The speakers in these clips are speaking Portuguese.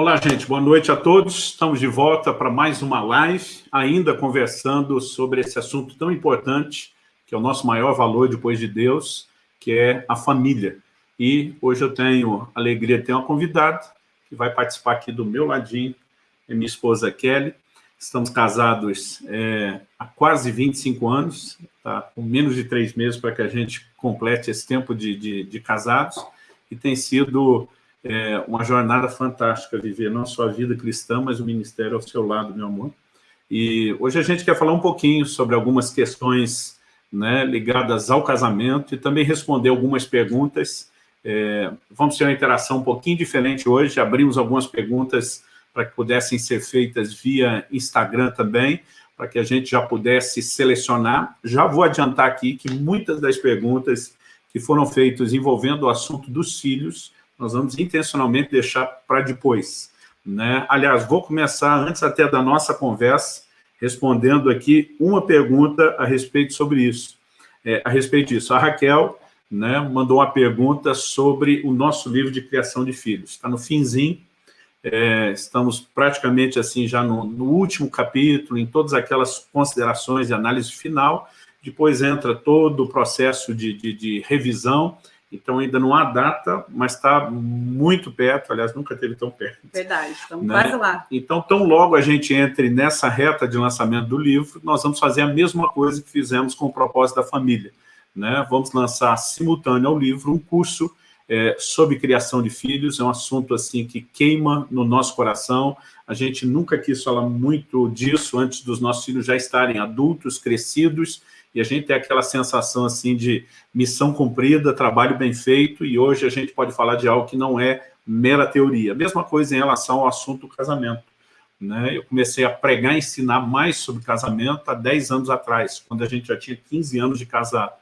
Olá, gente. Boa noite a todos. Estamos de volta para mais uma live, ainda conversando sobre esse assunto tão importante, que é o nosso maior valor depois de Deus, que é a família. E hoje eu tenho a alegria de ter uma convidada que vai participar aqui do meu ladinho, é minha esposa Kelly. Estamos casados é, há quase 25 anos, tá? com menos de três meses para que a gente complete esse tempo de, de, de casados, e tem sido é uma jornada fantástica viver não só a vida cristã, mas o ministério ao seu lado, meu amor. E hoje a gente quer falar um pouquinho sobre algumas questões né, ligadas ao casamento e também responder algumas perguntas. É, vamos ter uma interação um pouquinho diferente hoje, abrimos algumas perguntas para que pudessem ser feitas via Instagram também, para que a gente já pudesse selecionar. Já vou adiantar aqui que muitas das perguntas que foram feitas envolvendo o assunto dos filhos, nós vamos intencionalmente deixar para depois. Né? Aliás, vou começar, antes até da nossa conversa, respondendo aqui uma pergunta a respeito sobre isso. É, a respeito disso, a Raquel né, mandou uma pergunta sobre o nosso livro de criação de filhos. Está no finzinho, é, estamos praticamente assim já no, no, último capítulo, em todas aquelas considerações e análise final, depois entra todo o processo de, de, de revisão, então ainda não há data, mas está muito perto, aliás, nunca teve tão perto. Verdade, estamos né? quase lá. Então, tão logo a gente entre nessa reta de lançamento do livro, nós vamos fazer a mesma coisa que fizemos com o propósito da família. Né? Vamos lançar simultâneo ao livro um curso é, sobre criação de filhos, é um assunto assim que queima no nosso coração, a gente nunca quis falar muito disso antes dos nossos filhos já estarem adultos, crescidos, e a gente tem aquela sensação assim de missão cumprida, trabalho bem feito, e hoje a gente pode falar de algo que não é mera teoria. Mesma coisa em relação ao assunto do casamento. Né? Eu comecei a pregar e ensinar mais sobre casamento há 10 anos atrás, quando a gente já tinha 15 anos de casado,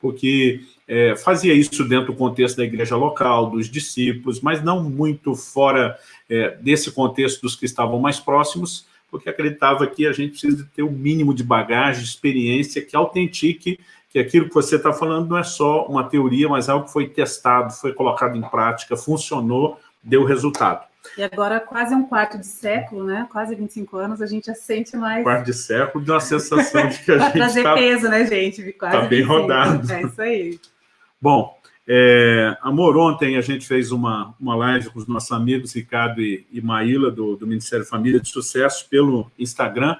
porque é, fazia isso dentro do contexto da igreja local, dos discípulos, mas não muito fora é, desse contexto dos que estavam mais próximos, porque acreditava que a gente precisa ter o um mínimo de bagagem, de experiência que autentique que aquilo que você está falando não é só uma teoria, mas algo que foi testado, foi colocado em prática, funcionou, deu resultado. E agora, quase um quarto de século, né? quase 25 anos, a gente já sente mais... Quarto de século, de uma sensação de que a gente está... trazer peso, né, gente? Está bem 25. rodado. É isso aí. Bom, é, amor, ontem a gente fez uma, uma live com os nossos amigos Ricardo e, e Maíla, do, do Ministério Família de Sucesso, pelo Instagram,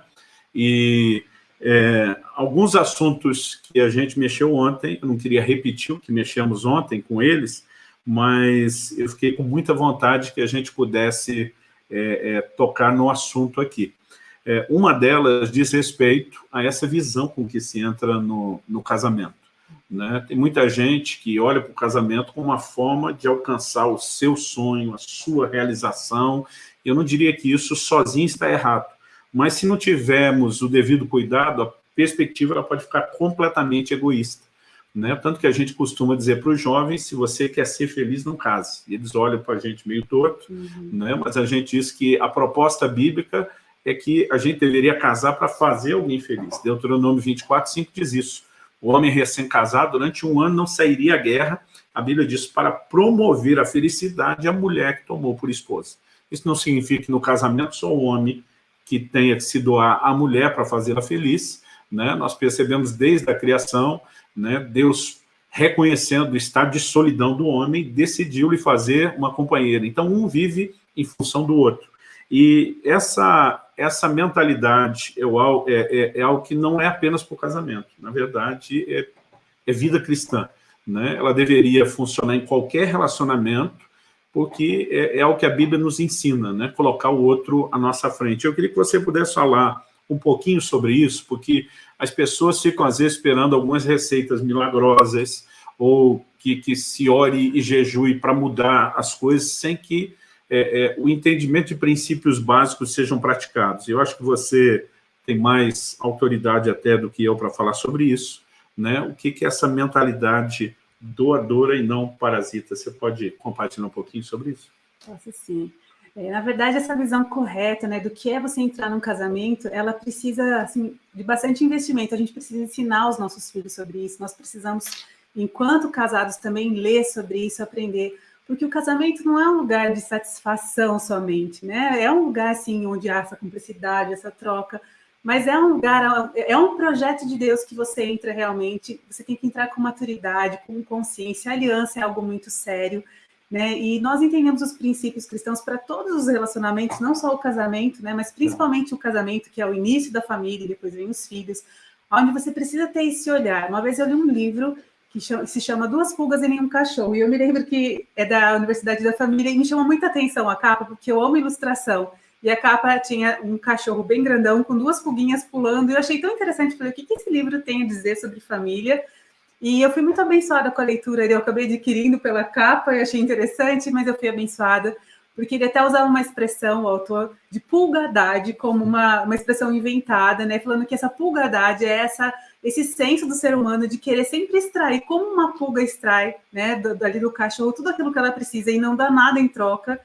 e é, alguns assuntos que a gente mexeu ontem, eu não queria repetir o que mexemos ontem com eles, mas eu fiquei com muita vontade que a gente pudesse é, é tocar no assunto aqui. É, uma delas diz respeito a essa visão com que se entra no, no casamento. Né? Tem muita gente que olha para o casamento como uma forma de alcançar o seu sonho, a sua realização. Eu não diria que isso sozinho está errado, mas se não tivermos o devido cuidado, a perspectiva ela pode ficar completamente egoísta. Né? Tanto que a gente costuma dizer para os jovens, se você quer ser feliz, não case. Eles olham para a gente meio torto, uhum. né? mas a gente diz que a proposta bíblica é que a gente deveria casar para fazer alguém feliz. Deuteronômio 24, 5 diz isso o homem recém-casado, durante um ano, não sairia à guerra, a Bíblia diz, para promover a felicidade a mulher que tomou por esposa. Isso não significa que no casamento só o homem que tenha que se doar à mulher para fazê-la feliz, né? nós percebemos desde a criação, né? Deus reconhecendo o estado de solidão do homem, decidiu lhe fazer uma companheira. Então, um vive em função do outro. E essa, essa mentalidade é, é, é, é algo que não é apenas para o casamento, na verdade, é, é vida cristã. Né? Ela deveria funcionar em qualquer relacionamento, porque é, é algo que a Bíblia nos ensina, né? colocar o outro à nossa frente. Eu queria que você pudesse falar um pouquinho sobre isso, porque as pessoas ficam, às vezes, esperando algumas receitas milagrosas, ou que, que se ore e jejue para mudar as coisas, sem que é, é, o entendimento de princípios básicos sejam praticados. Eu acho que você tem mais autoridade até do que eu para falar sobre isso, né? O que, que é essa mentalidade doadora e não parasita? Você pode compartilhar um pouquinho sobre isso? Posso sim. É, na verdade, essa visão correta né, do que é você entrar num casamento, ela precisa assim, de bastante investimento. A gente precisa ensinar os nossos filhos sobre isso. Nós precisamos, enquanto casados, também ler sobre isso, aprender porque o casamento não é um lugar de satisfação somente, né? É um lugar, assim, onde há essa cumplicidade, essa troca, mas é um lugar, é um projeto de Deus que você entra realmente, você tem que entrar com maturidade, com consciência, a aliança é algo muito sério, né? E nós entendemos os princípios cristãos para todos os relacionamentos, não só o casamento, né? Mas principalmente o casamento, que é o início da família, depois vem os filhos, onde você precisa ter esse olhar. Uma vez eu li um livro que se chama Duas Pulgas em um Cachorro, e eu me lembro que é da Universidade da Família, e me chamou muita atenção a capa, porque eu amo ilustração, e a capa tinha um cachorro bem grandão, com duas pulguinhas pulando, e eu achei tão interessante, falei, o que, que esse livro tem a dizer sobre família? E eu fui muito abençoada com a leitura, eu acabei adquirindo pela capa, e achei interessante, mas eu fui abençoada, porque ele até usava uma expressão, o autor, de pulgadade, como uma, uma expressão inventada, né? Falando que essa pulgadade é essa, esse senso do ser humano de querer sempre extrair, como uma pulga extrai, né, dali do cachorro, tudo aquilo que ela precisa e não dá nada em troca,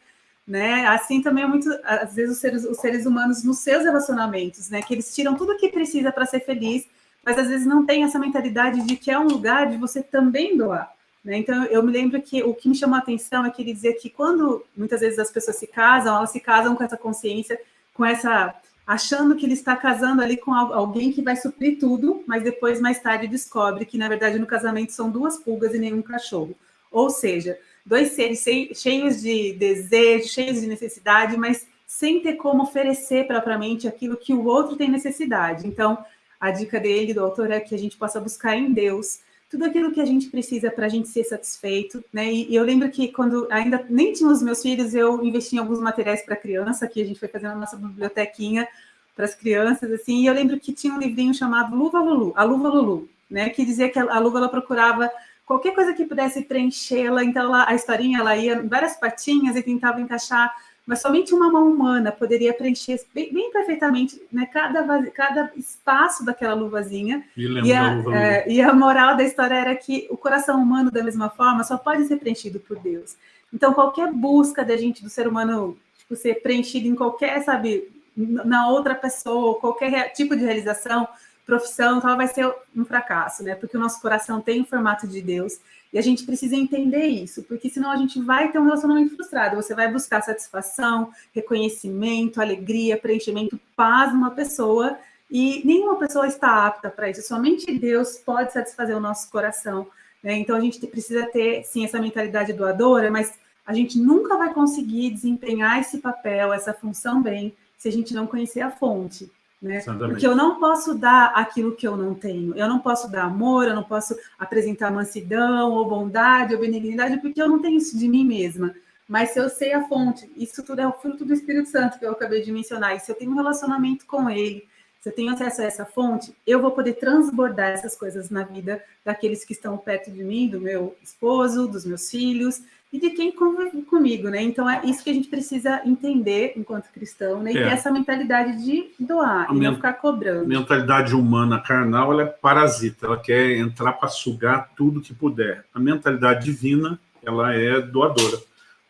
né? Assim também é muito, às vezes, os seres, os seres humanos nos seus relacionamentos, né? Que eles tiram tudo o que precisa para ser feliz mas às vezes não tem essa mentalidade de que é um lugar de você também doar. Né? Então, eu me lembro que o que me chamou a atenção é que ele dizia que quando muitas vezes as pessoas se casam, elas se casam com essa consciência, com essa achando que ele está casando ali com alguém que vai suprir tudo, mas depois, mais tarde, descobre que, na verdade, no casamento são duas pulgas e nenhum cachorro. Ou seja, dois seres cheios de desejo, cheios de necessidade, mas sem ter como oferecer propriamente aquilo que o outro tem necessidade. Então, a dica dele, do autor, é que a gente possa buscar em Deus tudo aquilo que a gente precisa para a gente ser satisfeito, né? E, e, eu lembro que quando ainda nem tinha os meus filhos, eu investi em alguns materiais para criança, que a gente foi fazendo a nossa bibliotequinha para as crianças, assim, e eu lembro que tinha um livrinho chamado Luva Lulu, a Luva Lulu, né? Que dizia que a, a luva ela procurava qualquer coisa que pudesse preenchê-la, então ela, a historinha ela ia em várias patinhas e tentava encaixar mas somente uma mão humana poderia preencher bem, bem perfeitamente né, cada, cada espaço daquela luvazinha. E a, luva, é, e a moral da história era que o coração humano, da mesma forma, só pode ser preenchido por Deus. Então, qualquer busca da gente, do ser humano, tipo, ser preenchido em qualquer, sabe, na outra pessoa, qualquer tipo de realização, profissão, então vai ser um fracasso, né? Porque o nosso coração tem o formato de Deus e a gente precisa entender isso, porque senão a gente vai ter um relacionamento frustrado. Você vai buscar satisfação, reconhecimento, alegria, preenchimento, paz numa pessoa, e nenhuma pessoa está apta para isso. Somente Deus pode satisfazer o nosso coração. Né? Então a gente precisa ter, sim, essa mentalidade doadora, mas a gente nunca vai conseguir desempenhar esse papel, essa função bem, se a gente não conhecer a fonte. Né? Porque eu não posso dar aquilo que eu não tenho. Eu não posso dar amor, eu não posso apresentar mansidão, ou bondade, ou benignidade, porque eu não tenho isso de mim mesma. Mas se eu sei a fonte, isso tudo é o fruto do Espírito Santo que eu acabei de mencionar, e se eu tenho um relacionamento com ele, se eu tenho acesso a essa fonte, eu vou poder transbordar essas coisas na vida daqueles que estão perto de mim, do meu esposo, dos meus filhos, e de quem convive comigo, né? Então é isso que a gente precisa entender enquanto cristão, né? E é. ter essa mentalidade de doar a e não ficar cobrando. Mentalidade humana carnal, ela é parasita, ela quer entrar para sugar tudo que puder. A mentalidade divina, ela é doadora,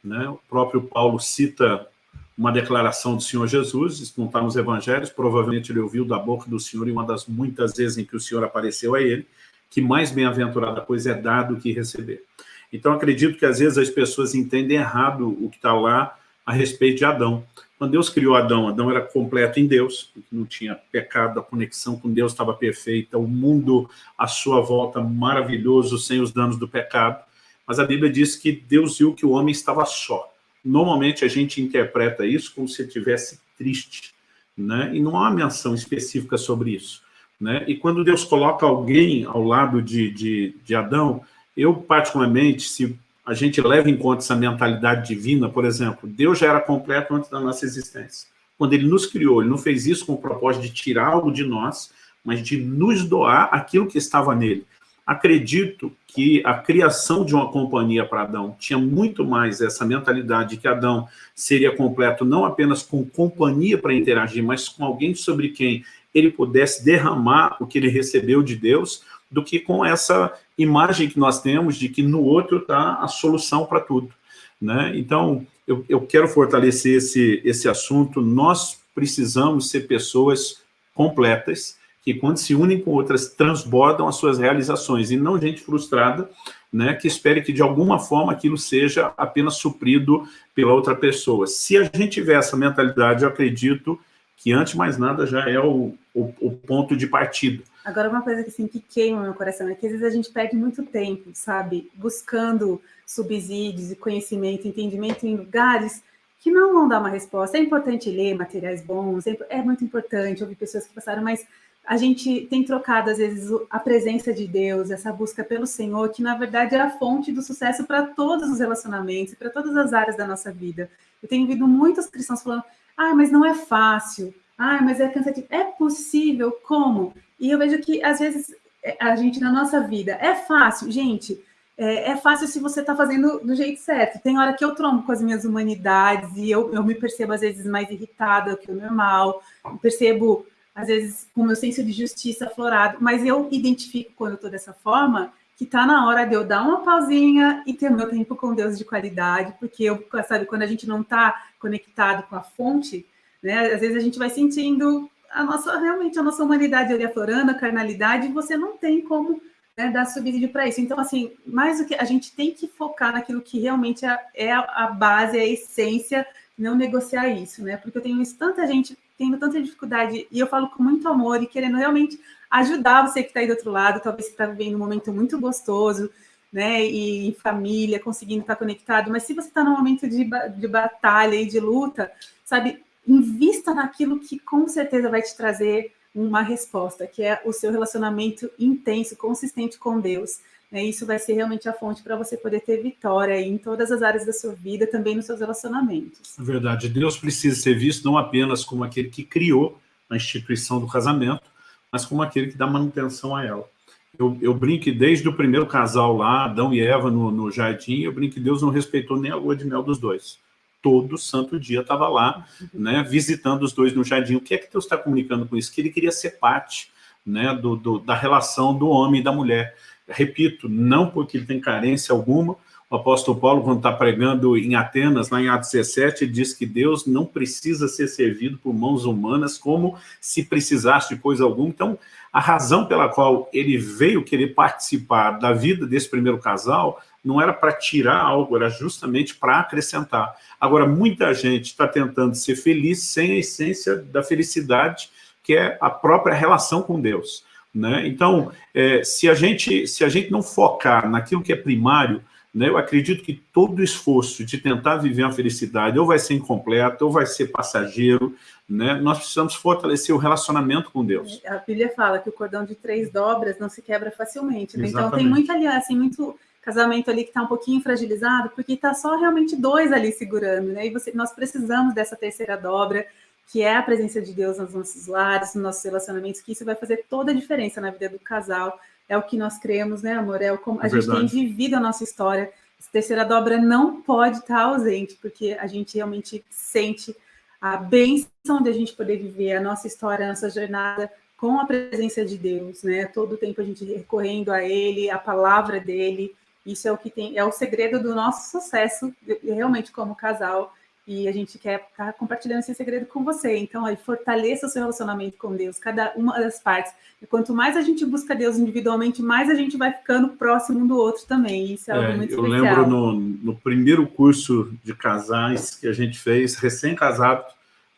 né? O próprio Paulo cita uma declaração do Senhor Jesus, isso não está nos evangelhos, provavelmente ele ouviu da boca do Senhor em uma das muitas vezes em que o Senhor apareceu a ele, que mais bem-aventurada coisa é dar do que receber. Então, acredito que às vezes as pessoas entendem errado o que está lá a respeito de Adão. Quando Deus criou Adão, Adão era completo em Deus, não tinha pecado, a conexão com Deus estava perfeita, o mundo à sua volta maravilhoso, sem os danos do pecado. Mas a Bíblia diz que Deus viu que o homem estava só. Normalmente a gente interpreta isso como se estivesse triste, né? e não há uma menção específica sobre isso. Né? E quando Deus coloca alguém ao lado de, de, de Adão, eu, particularmente, se a gente leva em conta essa mentalidade divina, por exemplo, Deus já era completo antes da nossa existência. Quando ele nos criou, ele não fez isso com o propósito de tirar algo de nós, mas de nos doar aquilo que estava nele. Acredito que a criação de uma companhia para Adão tinha muito mais essa mentalidade de que Adão seria completo não apenas com companhia para interagir, mas com alguém sobre quem ele pudesse derramar o que ele recebeu de Deus, do que com essa imagem que nós temos de que no outro está a solução para tudo. Né? Então, eu, eu quero fortalecer esse, esse assunto. Nós precisamos ser pessoas completas, que quando se unem com outras, transbordam as suas realizações, e não gente frustrada, né, que espere que de alguma forma aquilo seja apenas suprido pela outra pessoa. Se a gente tiver essa mentalidade, eu acredito que antes de mais nada já é o, o, o ponto de partida. Agora, uma coisa que, assim, que queima meu coração é que às vezes a gente perde muito tempo, sabe, buscando subsídios e conhecimento, entendimento em lugares que não vão dar uma resposta. É importante ler materiais bons, é, é muito importante ouvir pessoas que passaram, mas a gente tem trocado, às vezes, a presença de Deus, essa busca pelo Senhor, que na verdade é a fonte do sucesso para todos os relacionamentos, para todas as áreas da nossa vida. Eu tenho ouvido muitos cristãos falando, ah, mas não é fácil, ah, mas é cansativo. É possível, como? E eu vejo que, às vezes, é, a gente, na nossa vida, é fácil, gente, é, é fácil se você está fazendo do jeito certo. Tem hora que eu trombo com as minhas humanidades e eu, eu me percebo, às vezes, mais irritada que o normal, percebo às vezes com o meu senso de justiça aflorado, mas eu identifico quando eu estou dessa forma que está na hora de eu dar uma pausinha e ter meu tempo com Deus de qualidade, porque eu, sabe, quando a gente não está conectado com a fonte, né, às vezes a gente vai sentindo a nossa, realmente a nossa humanidade ali aflorando, a carnalidade, e você não tem como né, dar subsídio para isso. Então, assim, mais do que a gente tem que focar naquilo que realmente é, é a base, é a essência, não negociar isso, né? Porque eu tenho tanta gente tendo tanta dificuldade, e eu falo com muito amor e querendo realmente ajudar você que está aí do outro lado, talvez você está vivendo um momento muito gostoso, né, e em família, conseguindo estar conectado, mas se você está num momento de, de batalha e de luta, sabe, invista naquilo que com certeza vai te trazer uma resposta, que é o seu relacionamento intenso, consistente com Deus. Né? Isso vai ser realmente a fonte para você poder ter vitória em todas as áreas da sua vida, também nos seus relacionamentos. É verdade. Deus precisa ser visto não apenas como aquele que criou a instituição do casamento, mas como aquele que dá manutenção a ela. Eu, eu brinco que desde o primeiro casal lá, Adão e Eva no, no jardim, eu brinco que Deus não respeitou nem a lua de mel dos dois. Todo santo dia estava lá, né, visitando os dois no jardim. O que é que Deus está comunicando com isso? Que ele queria ser parte né, do, do, da relação do homem e da mulher repito, não porque ele tem carência alguma, o apóstolo Paulo, quando está pregando em Atenas, lá em Atos 17, diz que Deus não precisa ser servido por mãos humanas como se precisasse de coisa alguma. Então, a razão pela qual ele veio querer participar da vida desse primeiro casal não era para tirar algo, era justamente para acrescentar. Agora, muita gente está tentando ser feliz sem a essência da felicidade, que é a própria relação com Deus. Né? Então, é, se, a gente, se a gente não focar naquilo que é primário, né, eu acredito que todo esforço de tentar viver a felicidade ou vai ser incompleto, ou vai ser passageiro, né? nós precisamos fortalecer o relacionamento com Deus. A Bíblia fala que o cordão de três dobras não se quebra facilmente, né? então tem muita aliança, assim, muito casamento ali que está um pouquinho fragilizado, porque está só realmente dois ali segurando, né? e você, nós precisamos dessa terceira dobra, que é a presença de Deus nos nossos lares, nos nossos relacionamentos, que isso vai fazer toda a diferença na vida do casal. É o que nós cremos, né, amor? É como a é gente tem vivido a nossa história. Essa terceira dobra não pode estar ausente, porque a gente realmente sente a bênção de a gente poder viver a nossa história, a nossa jornada com a presença de Deus, né? Todo o tempo a gente recorrendo a Ele, a palavra dEle. Isso é o que tem, é o segredo do nosso sucesso, realmente como casal e a gente quer estar tá compartilhando esse segredo com você. Então, aí, fortaleça o seu relacionamento com Deus, cada uma das partes. E quanto mais a gente busca Deus individualmente, mais a gente vai ficando próximo um do outro também. Isso é algo é, muito eu especial. Eu lembro no, no, primeiro curso de casais que a gente fez, recém-casado,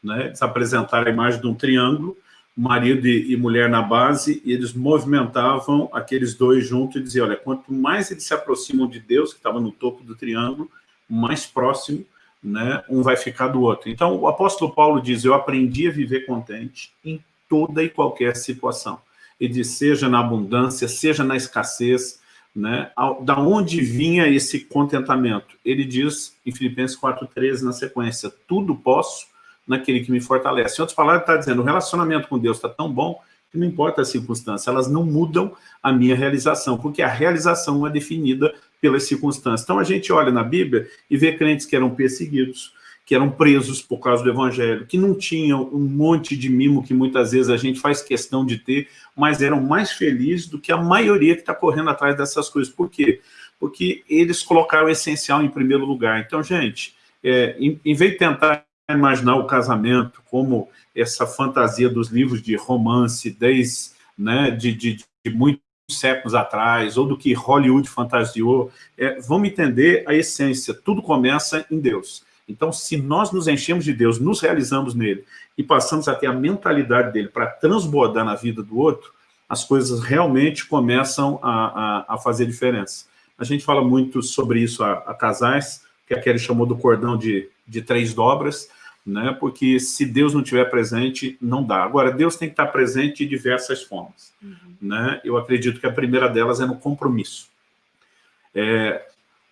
né, eles apresentaram a imagem de um triângulo, marido e, mulher na base, e eles movimentavam aqueles dois juntos e diziam, olha, quanto mais eles se aproximam de Deus, que estava no topo do triângulo, mais próximo né, um vai ficar do outro. Então, o apóstolo Paulo diz, eu aprendi a viver contente em toda e qualquer situação. Ele diz, seja na abundância, seja na escassez, né, da onde vinha esse contentamento? Ele diz em Filipenses 4,13 na sequência, tudo posso naquele que me fortalece. Em outras palavras, está dizendo, o relacionamento com Deus está tão bom que não importa a circunstância, elas não mudam a minha realização, porque a realização é definida pelas circunstâncias. Então a gente olha na Bíblia e vê crentes que eram perseguidos, que eram presos por causa do evangelho, que não tinham um monte de mimo que muitas vezes a gente faz questão de ter, mas eram mais felizes do que a maioria que está correndo atrás dessas coisas. Por quê? Porque eles colocaram o essencial em primeiro lugar. Então, gente, é, em, em vez de tentar imaginar o casamento como essa fantasia dos livros de romance, desde né, de, de, de muitos séculos atrás, ou do que Hollywood fantasiou. É, vamos entender a essência, tudo começa em Deus. Então, se nós nos enchemos de Deus, nos realizamos nele, e passamos a ter a mentalidade dele para transbordar na vida do outro, as coisas realmente começam a, a, a fazer diferença. A gente fala muito sobre isso a, a casais, que a Kelly chamou do cordão de, de três dobras, né? porque se Deus não estiver presente, não dá. Agora, Deus tem que estar presente de diversas formas. Uhum. Né? Eu acredito que a primeira delas é no compromisso. É,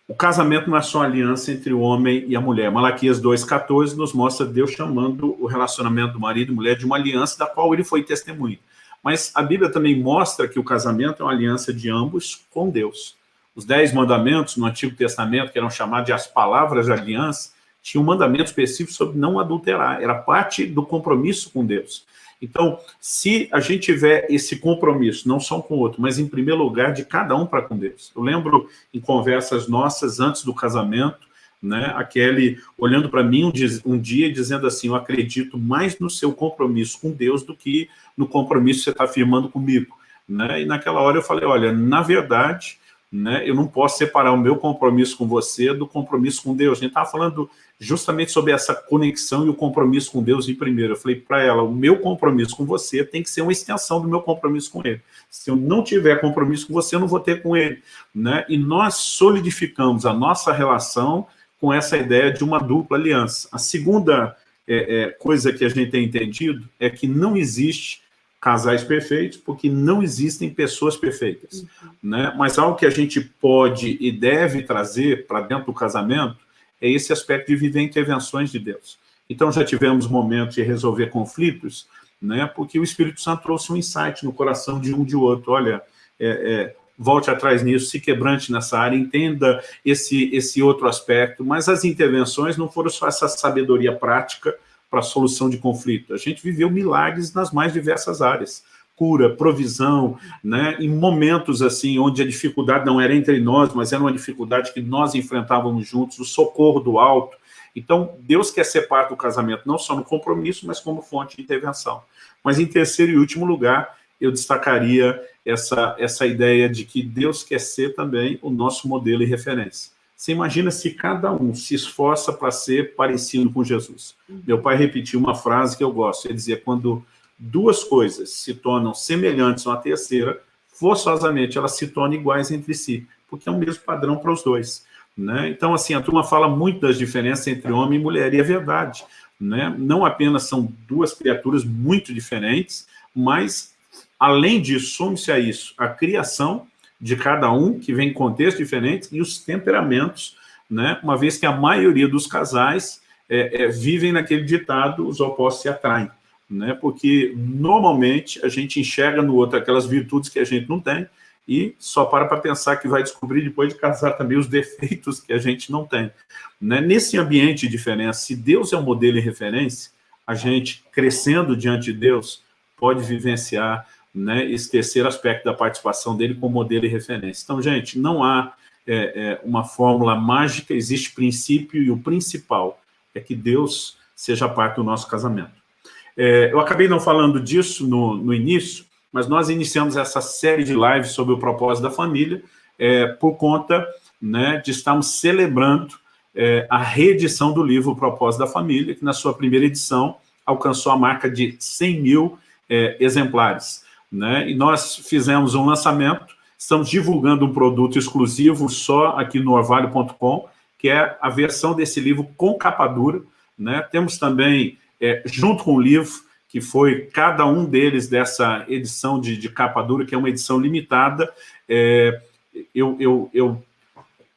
o casamento não é só aliança entre o homem e a mulher. Malaquias 2,14 nos mostra Deus chamando o relacionamento do marido e mulher de uma aliança da qual ele foi testemunho. Mas a Bíblia também mostra que o casamento é uma aliança de ambos com Deus. Os dez mandamentos no Antigo Testamento, que eram chamados de as palavras de aliança, tinha um mandamento específico sobre não adulterar, era parte do compromisso com Deus. Então, se a gente tiver esse compromisso, não só com o outro, mas em primeiro lugar de cada um para com Deus. Eu lembro em conversas nossas antes do casamento, né, a Kelly olhando para mim um dia, um dia dizendo assim, eu acredito mais no seu compromisso com Deus do que no compromisso que você está firmando comigo. Né? E naquela hora eu falei, olha, na verdade, né? Eu não posso separar o meu compromisso com você do compromisso com Deus. A gente estava falando justamente sobre essa conexão e o compromisso com Deus em primeiro. Eu falei para ela, o meu compromisso com você tem que ser uma extensão do meu compromisso com Ele. Se eu não tiver compromisso com você, eu não vou ter com Ele. Né? E nós solidificamos a nossa relação com essa ideia de uma dupla aliança. A segunda é, é, coisa que a gente tem entendido é que não existe casais perfeitos, porque não existem pessoas perfeitas. Uhum. Né? Mas algo que a gente pode e deve trazer para dentro do casamento é esse aspecto de viver intervenções de Deus. Então já tivemos momentos de resolver conflitos, né? porque o Espírito Santo trouxe um insight no coração de um de outro. Olha, é, é, volte atrás nisso, se quebrante nessa área, entenda esse, esse outro aspecto, mas as intervenções não foram só essa sabedoria prática, para solução de conflito. A gente viveu milagres nas mais diversas áreas. Cura, provisão, né? em momentos assim, onde a dificuldade não era entre nós, mas era uma dificuldade que nós enfrentávamos juntos, o socorro do alto. Então, Deus quer ser parte do casamento, não só no compromisso, mas como fonte de intervenção. Mas em terceiro e último lugar, eu destacaria essa, essa ideia de que Deus quer ser também o nosso modelo e referência. Você imagina se cada um se esforça para ser parecido com Jesus. Uhum. Meu pai repetiu uma frase que eu gosto, ele dizia, quando duas coisas se tornam semelhantes uma terceira, forçosamente elas se tornam iguais entre si, porque é o mesmo padrão para os dois. Né? Então, assim, a turma fala muito das diferenças entre homem e mulher, e é verdade. Né? Não apenas são duas criaturas muito diferentes, mas, além disso, some-se a isso a criação de cada um, que vem em contextos diferentes, e os temperamentos, né? uma vez que a maioria dos casais é, é, vivem naquele ditado, os opostos se atraem. Né? Porque, normalmente, a gente enxerga no outro aquelas virtudes que a gente não tem, e só para para pensar que vai descobrir depois de casar também os defeitos que a gente não tem. Né? Nesse ambiente de diferença, se Deus é um modelo e referência, a gente, crescendo diante de Deus, pode vivenciar né, esse terceiro aspecto da participação dele como modelo e referência. Então, gente, não há é, é, uma fórmula mágica, existe princípio e o principal é que Deus seja parte do nosso casamento. É, eu acabei não falando disso no, no, início, mas nós iniciamos essa série de lives sobre o propósito da família é, por conta né, de estarmos celebrando é, a reedição do livro Propósito da Família, que na sua primeira edição alcançou a marca de 100 mil é, exemplares né? E nós fizemos um lançamento, estamos divulgando um produto exclusivo só aqui no orvalho.com, que é a versão desse livro com capa dura, né? Temos também, é, junto com o livro, que foi cada um deles dessa edição de, de capa dura, que é uma edição limitada, é, eu, eu, eu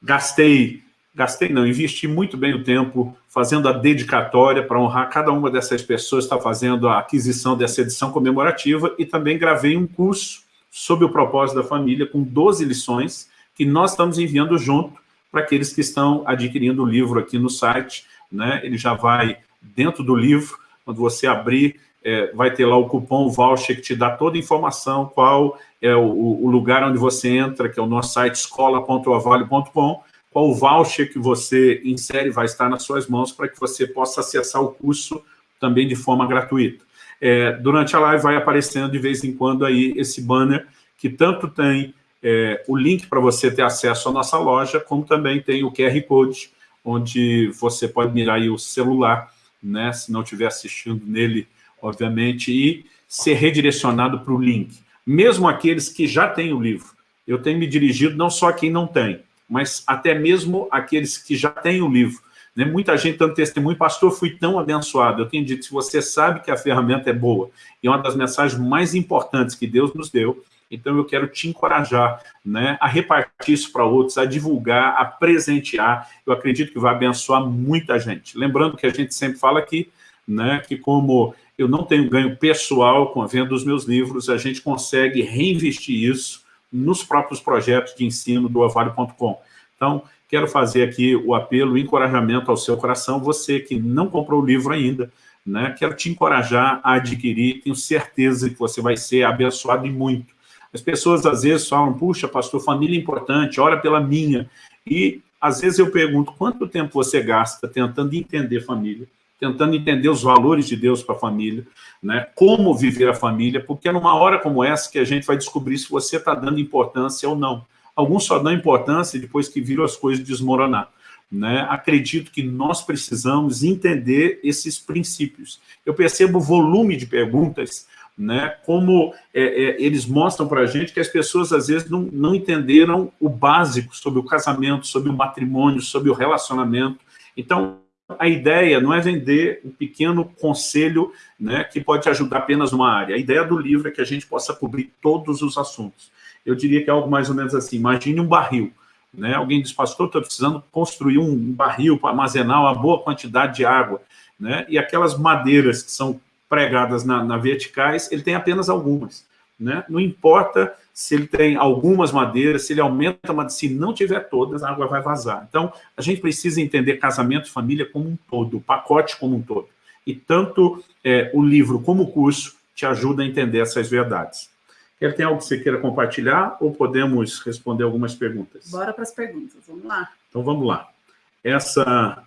gastei gastei não, investi muito bem o tempo fazendo a dedicatória para honrar cada uma dessas pessoas está fazendo a aquisição dessa edição comemorativa e também gravei um curso sobre o propósito da família com 12 lições que nós estamos enviando junto para aqueles que estão adquirindo o livro aqui no site, né? ele já vai dentro do livro, quando você abrir, é, vai ter lá o cupom voucher que te dá toda a informação, qual é o, o lugar onde você entra, que é o nosso site escola.avalio.com, qual voucher que você insere vai estar nas suas mãos para que você possa acessar o curso também de forma gratuita. É, durante a live vai aparecendo de vez em quando aí esse banner que tanto tem é, o link para você ter acesso à nossa loja, como também tem o QR Code, onde você pode mirar aí o celular, né, se não estiver assistindo nele, obviamente, e ser redirecionado para o link. Mesmo aqueles que já têm o livro. Eu tenho me dirigido não só a quem não tem, mas até mesmo aqueles que já têm o livro. Né? Muita gente dando testemunho, pastor, fui tão abençoado. Eu tenho dito, se você sabe que a ferramenta é boa, e é uma das mensagens mais importantes que Deus nos deu, então eu quero te encorajar né, a repartir isso para outros, a divulgar, a presentear. Eu acredito que vai abençoar muita gente. Lembrando que a gente sempre fala aqui, né, que como eu não tenho ganho pessoal com a venda dos meus livros, a gente consegue reinvestir isso nos próprios projetos de ensino do avalio.com. Então, quero fazer aqui o apelo, o encorajamento ao seu coração, você que não comprou o livro ainda, né? quero te encorajar a adquirir, tenho certeza que você vai ser abençoado e muito. As pessoas às vezes falam, puxa, pastor, família é importante, ora pela minha. E às vezes eu pergunto, quanto tempo você gasta tentando entender família? Tentando entender os valores de Deus para a família, né? como viver a família, porque é numa hora como essa que a gente vai descobrir se você está dando importância ou não. Alguns só dão importância depois que viram as coisas desmoronar. Né? Acredito que nós precisamos entender esses princípios. Eu percebo o volume de perguntas, né? como é, é, eles mostram para a gente que as pessoas às vezes não, não entenderam o básico sobre o casamento, sobre o matrimônio, sobre o relacionamento. Então, a ideia não é vender um pequeno conselho né, que pode te ajudar apenas numa área. A ideia do livro é que a gente possa cobrir todos os assuntos eu diria que é algo mais ou menos assim, imagine um barril, né? alguém diz, pastor, estou precisando construir um barril para armazenar uma boa quantidade de água, né? e aquelas madeiras que são pregadas na, na verticais, ele tem apenas algumas. Né? Não importa se ele tem algumas madeiras, se ele aumenta, mas se não tiver todas, a água vai vazar. Então, a gente precisa entender casamento e família como um todo, o pacote como um todo. E tanto é, o livro como o curso te ajuda a entender essas verdades. Quer tem algo que você queira compartilhar ou podemos responder algumas perguntas? Bora para as perguntas, vamos lá. Então vamos lá. Essa,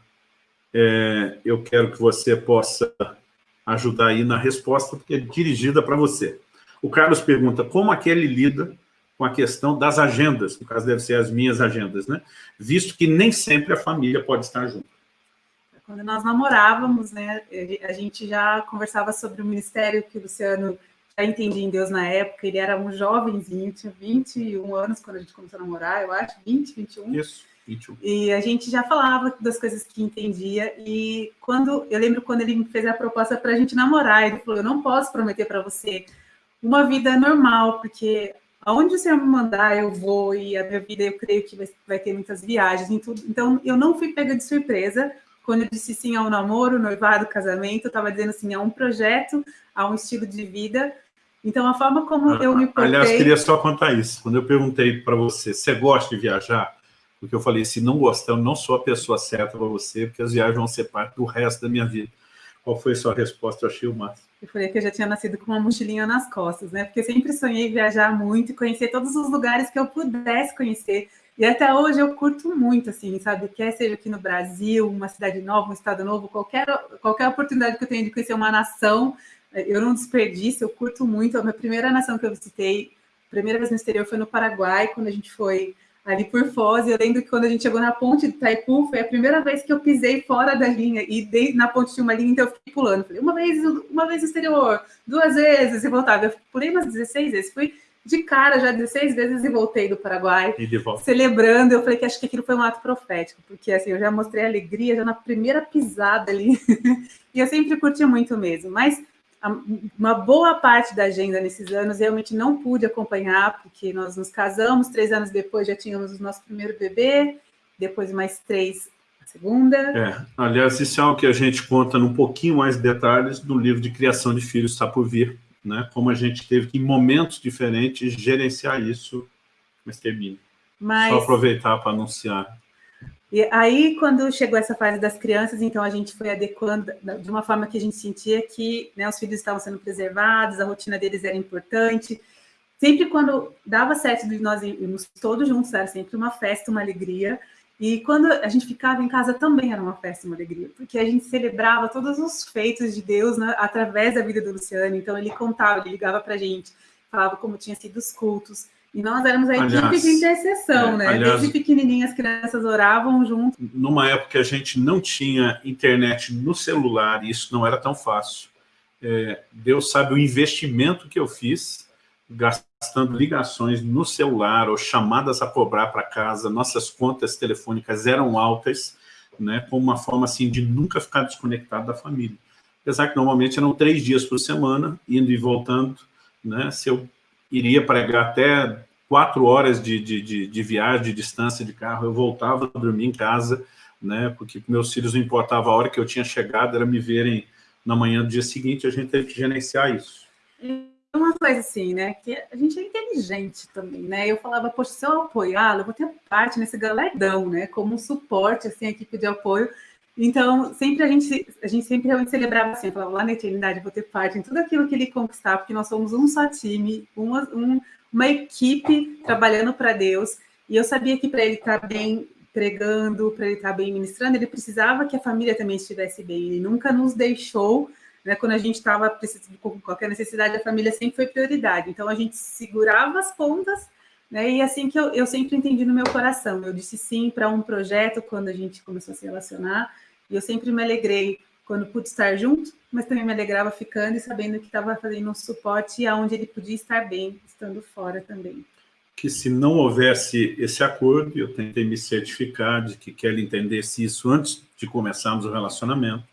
é, eu quero que você possa ajudar aí na resposta, porque é dirigida para você. O Carlos pergunta, como aquele lida com a questão das agendas, no caso deve ser as minhas agendas, né? Visto que nem sempre a família pode estar junto. Quando nós namorávamos, né, a gente já conversava sobre o ministério que o Luciano já entendi em Deus na época, ele era um jovenzinho, tinha 21 anos quando a gente começou a namorar, eu acho, 20, 21. Isso, 21. E a gente já falava das coisas que entendia, e quando, eu lembro quando ele me fez a proposta para a gente namorar, ele falou, eu não posso prometer para você uma vida normal, porque aonde o Senhor me mandar, eu vou, e a minha vida, eu creio que vai, vai ter muitas viagens e tudo. Então, eu não fui pega de surpresa, quando eu disse sim ao namoro, noivado, casamento, eu estava dizendo sim a um projeto, a um estilo de vida, então, a forma como ah, eu me portei... Aliás, queria só contar isso. Quando eu perguntei para você, você gosta de viajar? Porque eu falei, se não gostar, eu não sou a pessoa certa para você, porque as viagens vão ser parte do resto da minha vida. Qual foi a sua resposta? Eu achei o máximo. Eu falei que eu já tinha nascido com uma mochilinha nas costas, né? Porque eu sempre sonhei viajar muito e conhecer todos os lugares que eu pudesse conhecer. E até hoje eu curto muito, assim, sabe? Quer seja aqui no Brasil, uma cidade nova, um estado novo, qualquer, qualquer oportunidade que eu tenha de conhecer uma nação, eu não desperdiço, eu curto muito. A minha primeira nação que eu visitei, primeira vez no exterior, foi no Paraguai, quando a gente foi ali por Foz. Eu lembro que quando a gente chegou na ponte de Itaipu, foi a primeira vez que eu pisei fora da linha. E dei, na ponte tinha uma linha, então eu fiquei pulando. Falei, uma vez, uma vez exterior, duas vezes e voltava. Eu pulei umas 16 vezes. Fui de cara já 16 vezes e voltei do Paraguai. E de volta. Celebrando. Eu falei que acho que aquilo foi um ato profético, porque assim, eu já mostrei alegria já na primeira pisada ali. e eu sempre curti muito mesmo. Mas uma boa parte da agenda nesses anos realmente não pude acompanhar, porque nós nos casamos, três anos depois já tínhamos o nosso primeiro bebê, depois mais três a segunda. É, aliás, isso é algo que a gente conta num pouquinho mais de detalhes no livro de Criação de Filhos está por vir, né? como a gente teve que, em momentos diferentes, gerenciar isso, mas termina. Mas... Só aproveitar para anunciar e aí, quando chegou essa fase das crianças, então a gente foi adequando de uma forma que a gente sentia que né, os filhos estavam sendo preservados, a rotina deles era importante. Sempre quando dava certo nós irmos todos juntos, era sempre uma festa, uma alegria. E quando a gente ficava em casa também era uma festa, uma alegria, porque a gente celebrava todos os feitos de Deus né, através da vida do Luciano. Então ele contava, ele ligava para a gente, falava como tinha sido os cultos. E nós éramos a equipe aliás, de intercessão, é, né? Aliás, Desde pequenininhas as crianças oravam junto. Numa época que a gente não tinha internet no celular, e isso não era tão fácil. É, Deus sabe o investimento que eu fiz, gastando ligações no celular ou chamadas a cobrar para casa. Nossas contas telefônicas eram altas, né? Com uma forma assim de nunca ficar desconectado da família. Apesar que normalmente eram três dias por semana, indo e voltando, né? Se eu iria pregar até quatro horas de, de, de, de, viagem, de distância de carro, eu voltava a dormir em casa, né, porque meus filhos não importava a hora que eu tinha chegado, era me verem na manhã do dia seguinte, a gente teve que gerenciar isso. Uma coisa assim, né, que a gente é inteligente também, né, eu falava, poxa, se eu apoiá-lo, eu vou ter parte nesse galardão, né, como suporte, assim, a equipe de apoio, então, sempre a gente, a gente sempre realmente celebrava assim, falava, lá na eternidade, vou ter parte em tudo aquilo que ele conquistar, porque nós somos um só time, uma, um, uma equipe trabalhando para Deus, e eu sabia que para ele estar tá bem pregando, para ele estar tá bem ministrando, ele precisava que a família também estivesse bem, ele nunca nos deixou, né, quando a gente estava precisando com qualquer necessidade, a família sempre foi prioridade, então a gente segurava as pontas, né, e assim que eu, eu sempre entendi no meu coração, eu disse sim para um projeto quando a gente começou a se relacionar, e eu sempre me alegrei quando pude estar junto, mas também me alegrava ficando e sabendo que estava fazendo um suporte aonde ele podia estar bem, estando fora também. Que se não houvesse esse acordo, eu tentei me certificar de que Kelly entendesse isso antes de começarmos o relacionamento,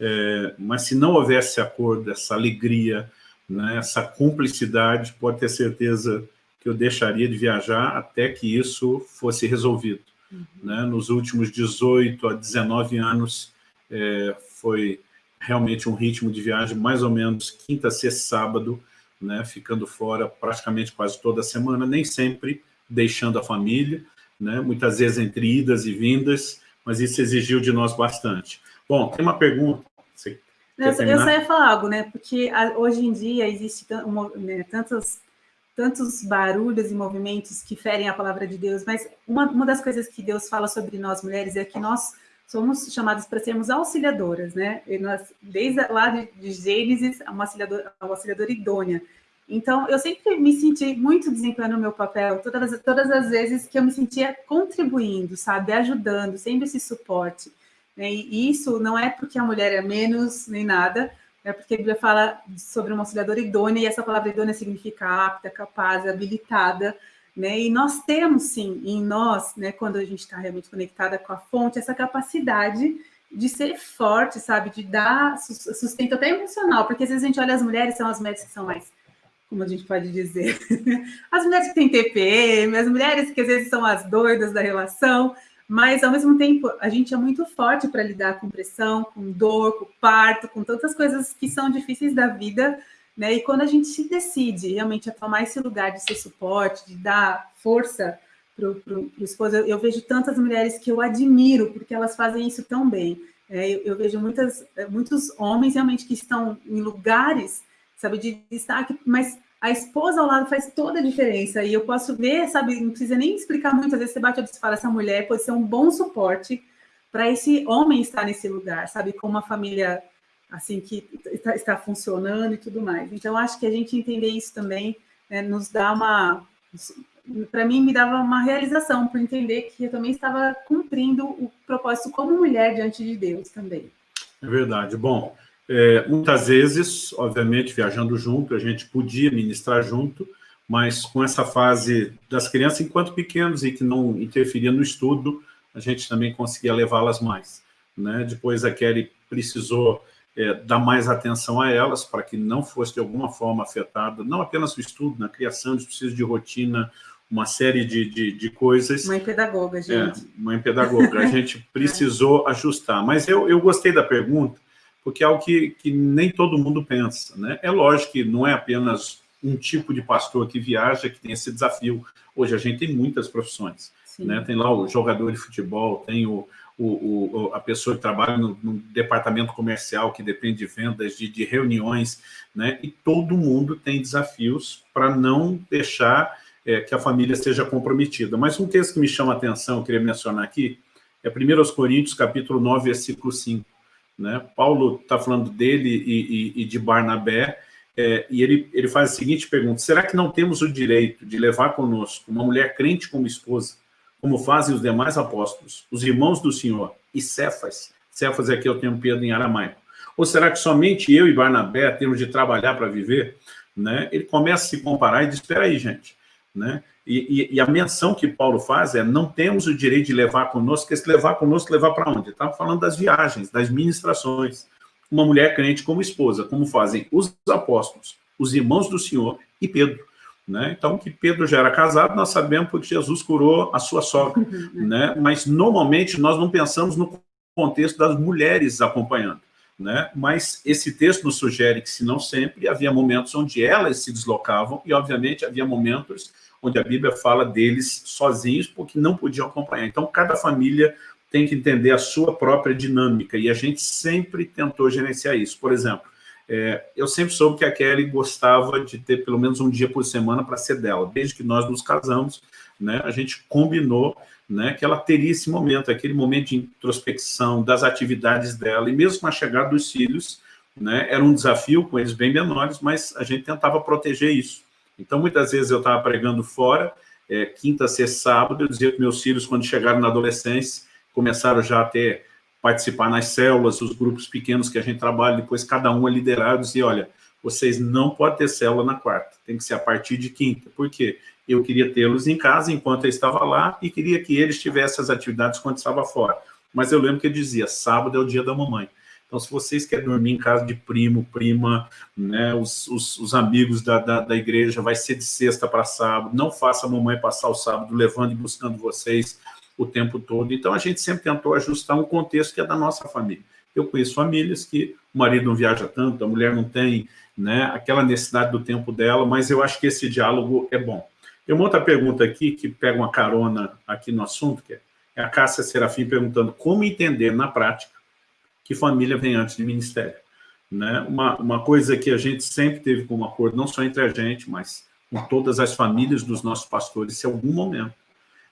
é, mas se não houvesse acordo, essa alegria, né, essa cumplicidade, pode ter certeza que eu deixaria de viajar até que isso fosse resolvido. Uhum. Né? Nos últimos 18 a 19 anos, é, foi realmente um ritmo de viagem mais ou menos quinta, sexta, sábado, né, ficando fora praticamente quase toda semana, nem sempre deixando a família, né, muitas vezes entre idas e vindas, mas isso exigiu de nós bastante. Bom, tem uma pergunta. Você eu, eu só ia falar algo, né? Porque hoje em dia existe né, tantos, tantos barulhos e movimentos que ferem a palavra de Deus, mas uma, uma das coisas que Deus fala sobre nós mulheres é que nós somos chamadas para sermos auxiliadoras, né? E nós, desde lá de, Gênesis, uma auxiliadora, uma auxiliadora idônea. Então, eu sempre me senti muito desempenhando o meu papel, todas, todas as vezes que eu me sentia contribuindo, sabe? Ajudando, sendo esse suporte. Né? E isso não é porque a mulher é menos nem nada, é porque a Bíblia fala sobre uma auxiliadora idônea, e essa palavra idônea significa apta, capaz, habilitada, né? E nós temos, sim, em nós, né, quando a gente está realmente conectada com a fonte, essa capacidade de ser forte, sabe? De dar sustento até emocional, porque às vezes a gente olha as mulheres, são as mulheres que são mais, como a gente pode dizer, as mulheres que têm TPM, as mulheres que às vezes são as doidas da relação, mas ao mesmo tempo a gente é muito forte para lidar com pressão, com dor, com parto, com tantas coisas que são difíceis da vida, né? E quando a gente se decide realmente a tomar esse lugar de ser suporte, de dar força para o esposo, eu, eu, vejo tantas mulheres que eu admiro, porque elas fazem isso tão bem. É, eu, eu, vejo muitas, muitos homens realmente que estão em lugares, sabe, de destaque, mas a esposa ao lado faz toda a diferença. E eu posso ver, sabe, não precisa nem explicar muito, às vezes você bate e fala, essa mulher pode ser um bom suporte para esse homem estar nesse lugar, sabe, com uma família assim que está, está funcionando e tudo mais. Então, acho que a gente entender isso também né, nos dá uma... Para mim, me dava uma realização, por entender que eu também estava cumprindo o propósito como mulher diante de Deus também. É verdade. Bom, é, muitas vezes, obviamente, viajando junto, a gente podia ministrar junto, mas com essa fase das crianças enquanto pequenos e que não interferia no estudo, a gente também conseguia levá-las mais. Né? Depois a Kelly precisou é, dar mais atenção a elas, para que não fosse de alguma forma afetada, não apenas o estudo, na criação, de preciso de rotina, uma série de, de, de, coisas. Mãe pedagoga, é, gente. É, mãe pedagoga, a gente precisou é. ajustar. Mas eu, eu gostei da pergunta, porque é algo que, que nem todo mundo pensa. Né? É lógico que não é apenas um tipo de pastor que viaja que tem esse desafio. Hoje a gente tem muitas profissões. Né? Tem lá o jogador de futebol, tem o, o, o, a pessoa que trabalha no, no, departamento comercial, que depende de vendas, de, de reuniões, né? e todo mundo tem desafios para não deixar é, que a família seja comprometida. Mas um texto que me chama a atenção, eu queria mencionar aqui, é 1 Coríntios, capítulo 9, versículo 5. Né? Paulo está falando dele e, e, e, de Barnabé, é, e ele, ele faz a seguinte pergunta, será que não temos o direito de levar conosco uma mulher crente como esposa, como fazem os demais apóstolos, os irmãos do Senhor e Cefas? Cefas aqui é o termo Pedro em aramaico. Ou será que somente eu e Barnabé temos de trabalhar para viver? Né? Ele começa a se comparar e diz, espera aí, gente. Né? E, e, e, a menção que Paulo faz é, não temos o direito de levar conosco, porque se levar conosco, levar para onde? Estava falando das viagens, das ministrações. Uma mulher crente como esposa, como fazem os apóstolos, os irmãos do Senhor e Pedro. Né? Então, que Pedro já era casado, nós sabemos porque Jesus curou a sua sogra. né? Mas, normalmente, nós não pensamos no contexto das mulheres acompanhando. Né? Mas esse texto nos sugere que, se não sempre, havia momentos onde elas se deslocavam e, obviamente, havia momentos onde a Bíblia fala deles sozinhos, porque não podiam acompanhar. Então, cada família tem que entender a sua própria dinâmica, e a gente sempre tentou gerenciar isso. Por exemplo, é, eu sempre soube que a Kelly gostava de ter pelo menos um dia por semana para ser dela. Desde que nós nos casamos, né, a gente combinou né, que ela teria esse momento, aquele momento de introspecção das atividades dela, e mesmo com a chegada dos filhos, né, era um desafio com eles bem menores, mas a gente tentava proteger isso. Então, muitas vezes eu estava pregando fora, é, quinta, sexta, sábado, eu dizia que meus filhos, quando chegaram na adolescência, começaram já a ter, participar nas células, os grupos pequenos que a gente trabalha, depois cada um é liderado, e olha, vocês não podem ter célula na quarta, tem que ser a partir de quinta. Por quê? Eu queria tê-los em casa enquanto eu estava lá e queria que eles tivessem as atividades quando estava fora. Mas eu lembro que ele dizia, sábado é o dia da mamãe. Então, se vocês querem dormir em casa de primo, prima, né, os, os, os amigos da, da, da, igreja, vai ser de sexta para sábado, não faça a mamãe passar o sábado levando e buscando vocês o tempo todo. Então, a gente sempre tentou ajustar um contexto que é da nossa família. Eu conheço famílias que o marido não viaja tanto, a mulher não tem né, aquela necessidade do tempo dela, mas eu acho que esse diálogo é bom. Tem uma outra pergunta aqui, que pega uma carona aqui no assunto, que é a Cássia Serafim perguntando como entender na prática que família vem antes de ministério. Né? Uma, uma coisa que a gente sempre teve como acordo, não só entre a gente, mas com todas as famílias dos nossos pastores, se algum momento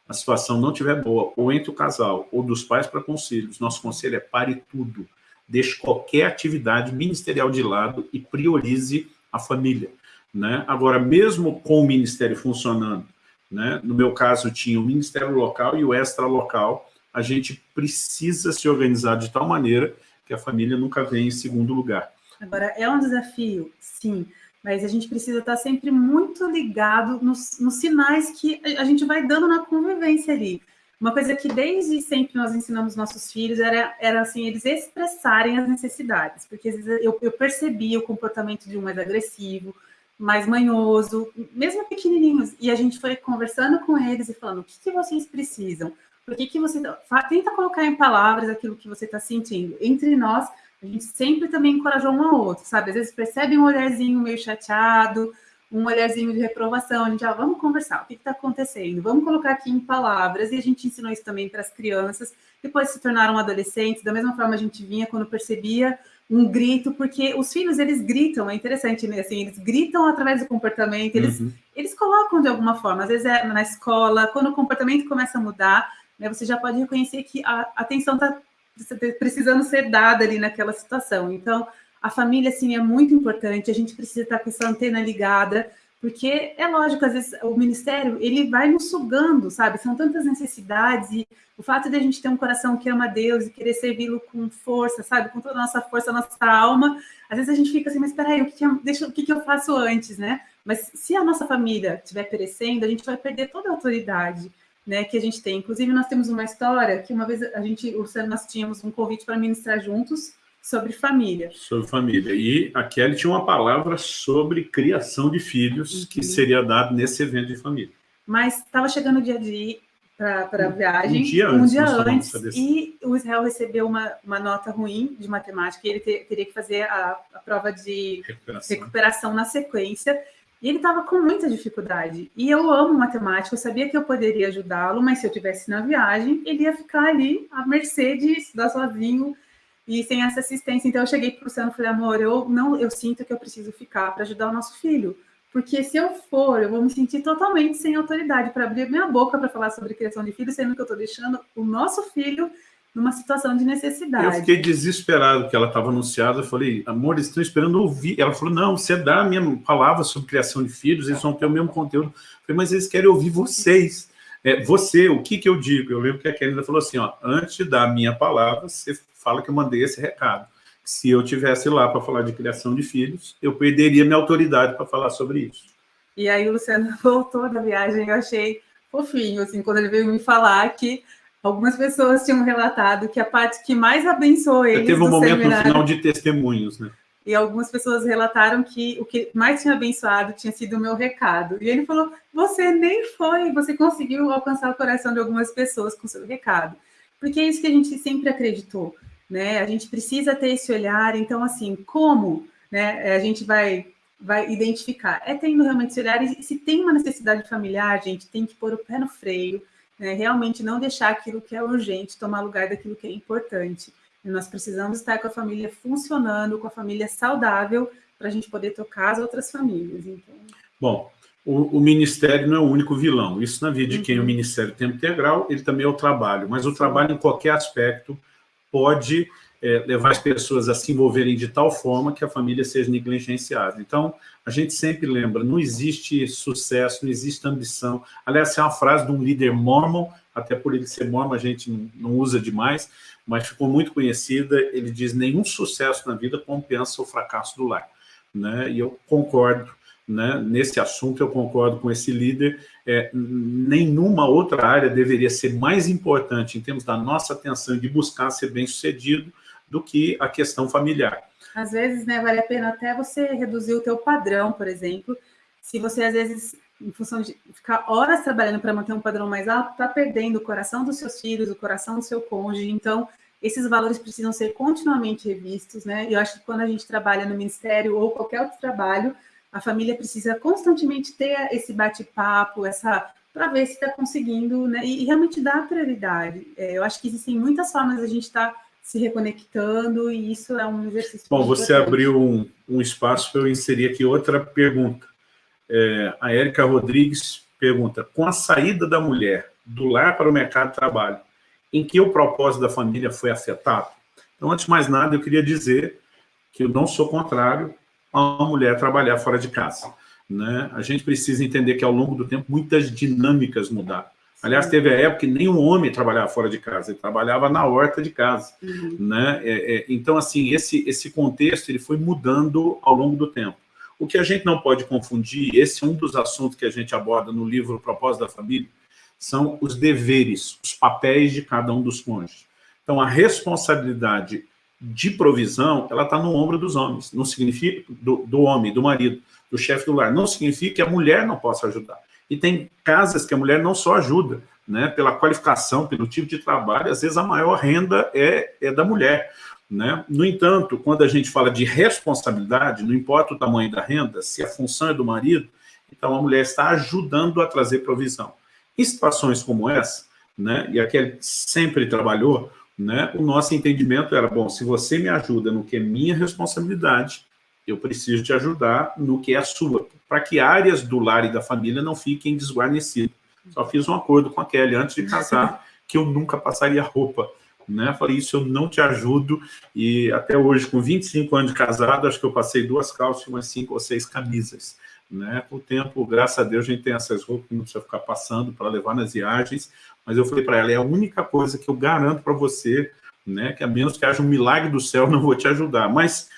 a situação não estiver boa, ou entre o casal, ou dos pais para conselhos, nosso conselho é pare tudo, deixe qualquer atividade ministerial de lado e priorize a família. Né? Agora, mesmo com o ministério funcionando, né? no meu caso tinha o ministério local e o extra local, a gente precisa se organizar de tal maneira que a família nunca vem em segundo lugar. Agora, é um desafio, sim, mas a gente precisa estar sempre muito ligado nos, nos sinais que a gente vai dando na convivência ali. Uma coisa que desde sempre nós ensinamos nossos filhos era, era assim, eles expressarem as necessidades, porque eu, eu percebia o comportamento de um mais agressivo, mais manhoso, mesmo pequenininhos, e a gente foi conversando com eles e falando, o que, que vocês precisam? Por que, que você tenta colocar em palavras aquilo que você está sentindo? Entre nós, a gente sempre também encorajou um ao outro, sabe? Às vezes percebe um olharzinho meio chateado, um olharzinho de reprovação, a gente, ah, vamos conversar, o que está acontecendo? Vamos colocar aqui em palavras, e a gente ensinou isso também para as crianças, depois se tornaram adolescentes, da mesma forma a gente vinha quando percebia um grito, porque os filhos, eles gritam, é interessante, né? Assim, eles gritam através do comportamento, eles, uhum. eles colocam de alguma forma, às vezes é na escola, quando o comportamento começa a mudar, né, você já pode reconhecer que a atenção está precisando ser dada ali naquela situação. Então, a família, assim, é muito importante, a gente precisa estar com essa antena ligada, porque é lógico, às vezes o ministério, ele vai nos sugando, sabe? São tantas necessidades e o fato de a gente ter um coração que ama Deus e querer servi-lo com força, sabe? Com toda a nossa força, a nossa alma, às vezes a gente fica assim, mas peraí, o que, que eu, deixa, o que, que eu faço antes, né? Mas se a nossa família estiver perecendo, a gente vai perder toda a autoridade né, que a gente tem. Inclusive, nós temos uma história que uma vez a gente, nós tínhamos um convite para ministrar juntos sobre família. Sobre família. E a Kelly tinha uma palavra sobre criação de filhos uhum. que seria dado nesse evento de família. Mas estava chegando o dia de ir para a viagem. Um dia antes. Um dia antes e o Israel recebeu uma, uma nota ruim de matemática e ele ter, teria que fazer a, a prova de recuperação. recuperação na sequência. E ele estava com muita dificuldade. E eu amo matemática, eu sabia que eu poderia ajudá-lo, mas se eu tivesse na viagem, ele ia ficar ali à mercê de estudar sozinho e sem essa assistência. Então eu cheguei para o Luciano e falei, amor, eu não, eu sinto que eu preciso ficar para ajudar o nosso filho. Porque se eu for, eu vou me sentir totalmente sem autoridade para abrir minha boca para falar sobre criação de filhos, sendo que eu estou deixando o nosso filho numa situação de necessidade. Eu fiquei desesperado que ela estava anunciada, eu falei, amor, eles estão esperando ouvir. Ela falou, não, você dá a minha palavra sobre criação de filhos, eles vão ter o mesmo conteúdo. Eu falei, mas eles querem ouvir vocês. É, você, o que que eu digo? Eu lembro que a Kelly falou assim, ó, antes da minha palavra, você fala que eu mandei esse recado. Se eu tivesse lá para falar de criação de filhos, eu perderia minha autoridade para falar sobre isso. E aí o Luciano voltou da viagem, eu achei fofinho, assim, quando ele veio me falar que algumas pessoas tinham relatado que a parte que mais abençoou eles Teve um momento seminário, no final de testemunhos, né? E algumas pessoas relataram que o que mais tinha abençoado tinha sido o meu recado. E ele falou, você nem foi, você conseguiu alcançar o coração de algumas pessoas com seu recado. Porque é isso que a gente sempre acreditou, né? A gente precisa ter esse olhar, então, assim, como né, a gente vai vai identificar. É tendo realmente esse olhar, e se tem uma necessidade familiar, gente, tem que pôr o pé no freio, né? realmente não deixar aquilo que é urgente tomar lugar daquilo que é importante. E nós precisamos estar com a família funcionando, com a família saudável, para a gente poder tocar as outras famílias. Então... Bom, o, o, ministério não é o único vilão. Isso na vida de quem é o uhum. ministério tempo integral, ele também é o trabalho. Mas o trabalho, em qualquer aspecto, pode é, levar as pessoas a se envolverem de tal forma que a família seja negligenciada. Então, a gente sempre lembra, não existe sucesso, não existe ambição. Aliás, essa é uma frase de um líder mormon, até por ele ser mormon a gente não, usa demais, mas ficou muito conhecida, ele diz, nenhum sucesso na vida compensa o fracasso do lar. Né? E eu concordo, né? nesse assunto eu concordo com esse líder, é, nenhuma outra área deveria ser mais importante em termos da nossa atenção de buscar ser bem-sucedido do que a questão familiar. Às vezes, né, vale a pena até você reduzir o teu padrão, por exemplo, se você, às vezes, em função de ficar horas trabalhando para manter um padrão mais alto, está perdendo o coração dos seus filhos, o coração do seu cônjuge, então, esses valores precisam ser continuamente revistos, né, e eu acho que quando a gente trabalha no ministério ou qualquer outro trabalho, a família precisa constantemente ter esse bate-papo, essa para ver se está conseguindo, né, e, e, realmente dar prioridade. É, eu acho que existem muitas formas de a gente estar tá se reconectando, e isso é um exercício. Bom, você abriu um, um espaço para eu inserir aqui outra pergunta. É, a Érica Rodrigues pergunta, com a saída da mulher do lar para o mercado de trabalho, em que o propósito da família foi afetado? Então, antes de mais nada, eu queria dizer que eu não sou contrário a mulher trabalhar fora de casa. Né? A gente precisa entender que, ao longo do tempo, muitas dinâmicas mudaram. Aliás, teve a época que nenhum homem trabalhava fora de casa, ele trabalhava na horta de casa. Uhum. Né? É, é, então, assim, esse, esse contexto ele foi mudando ao longo do tempo. O que a gente não pode confundir, esse é um dos assuntos que a gente aborda no livro Propósito da Família, são os deveres, os papéis de cada um dos cônjuges. Então, a responsabilidade de provisão, ela está no ombro dos homens, não significa do, do homem, do marido, do chefe do lar, não significa que a mulher não possa ajudar. E tem casas que a mulher não só ajuda, né, pela qualificação, pelo tipo de trabalho, às vezes a maior renda é, é da mulher. Né? No entanto, quando a gente fala de responsabilidade, não importa o tamanho da renda, se a função é do marido, então a mulher está ajudando a trazer provisão. Em situações como essa, né, e aquele sempre trabalhou, né, o nosso entendimento era, bom, se você me ajuda no que é minha responsabilidade, eu preciso te ajudar no que é a sua, para que áreas do lar e da família não fiquem desguarnecidas. Só fiz um acordo com a Kelly antes de casar, que eu nunca passaria roupa. Né? Falei, isso eu não te ajudo, e até hoje, com 25 anos de casado, acho que eu passei duas calças e umas cinco ou seis camisas. Né? Com o tempo, graças a Deus, a gente tem essas roupas que não precisa ficar passando para levar nas viagens, mas eu falei para ela, é a única coisa que eu garanto para você, né? que a menos que haja um milagre do céu, não vou te ajudar. Mas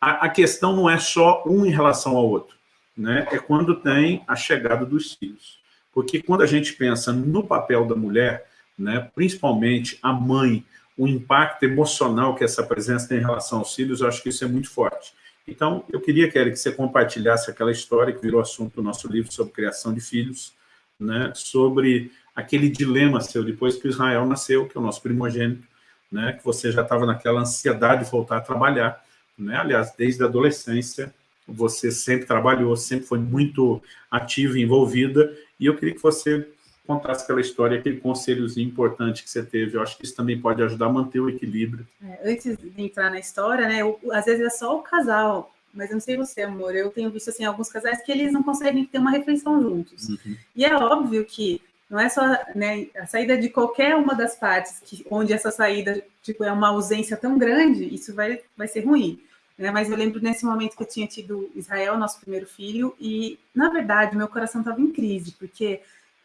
a, a questão não é só um em relação ao outro, né? é quando tem a chegada dos filhos. Porque quando a gente pensa no papel da mulher, né, principalmente a mãe, o impacto emocional que essa presença tem em relação aos filhos, eu acho que isso é muito forte. Então, eu queria, Kelly, que você compartilhasse aquela história que virou assunto do nosso livro sobre criação de filhos, né, sobre aquele dilema seu depois que Israel nasceu, que é o nosso primogênito, né, que você já estava naquela ansiedade de voltar a trabalhar, né? Aliás, desde a adolescência, você sempre trabalhou, sempre foi muito ativa e envolvida, e eu queria que você contasse aquela história, aquele conselhozinho importante que você teve. Eu acho que isso também pode ajudar a manter o equilíbrio. É, antes de entrar na história, né, eu, às vezes é só o casal, mas eu não sei você, amor, eu tenho visto assim alguns casais que eles não conseguem ter uma refeição juntos. Uhum. E é óbvio que não é só né, a saída de qualquer uma das partes, que, onde essa saída tipo, é uma ausência tão grande, isso vai, vai ser ruim. Né? Mas eu lembro nesse momento que eu tinha tido Israel, nosso primeiro filho, e, na verdade, meu coração estava em crise, porque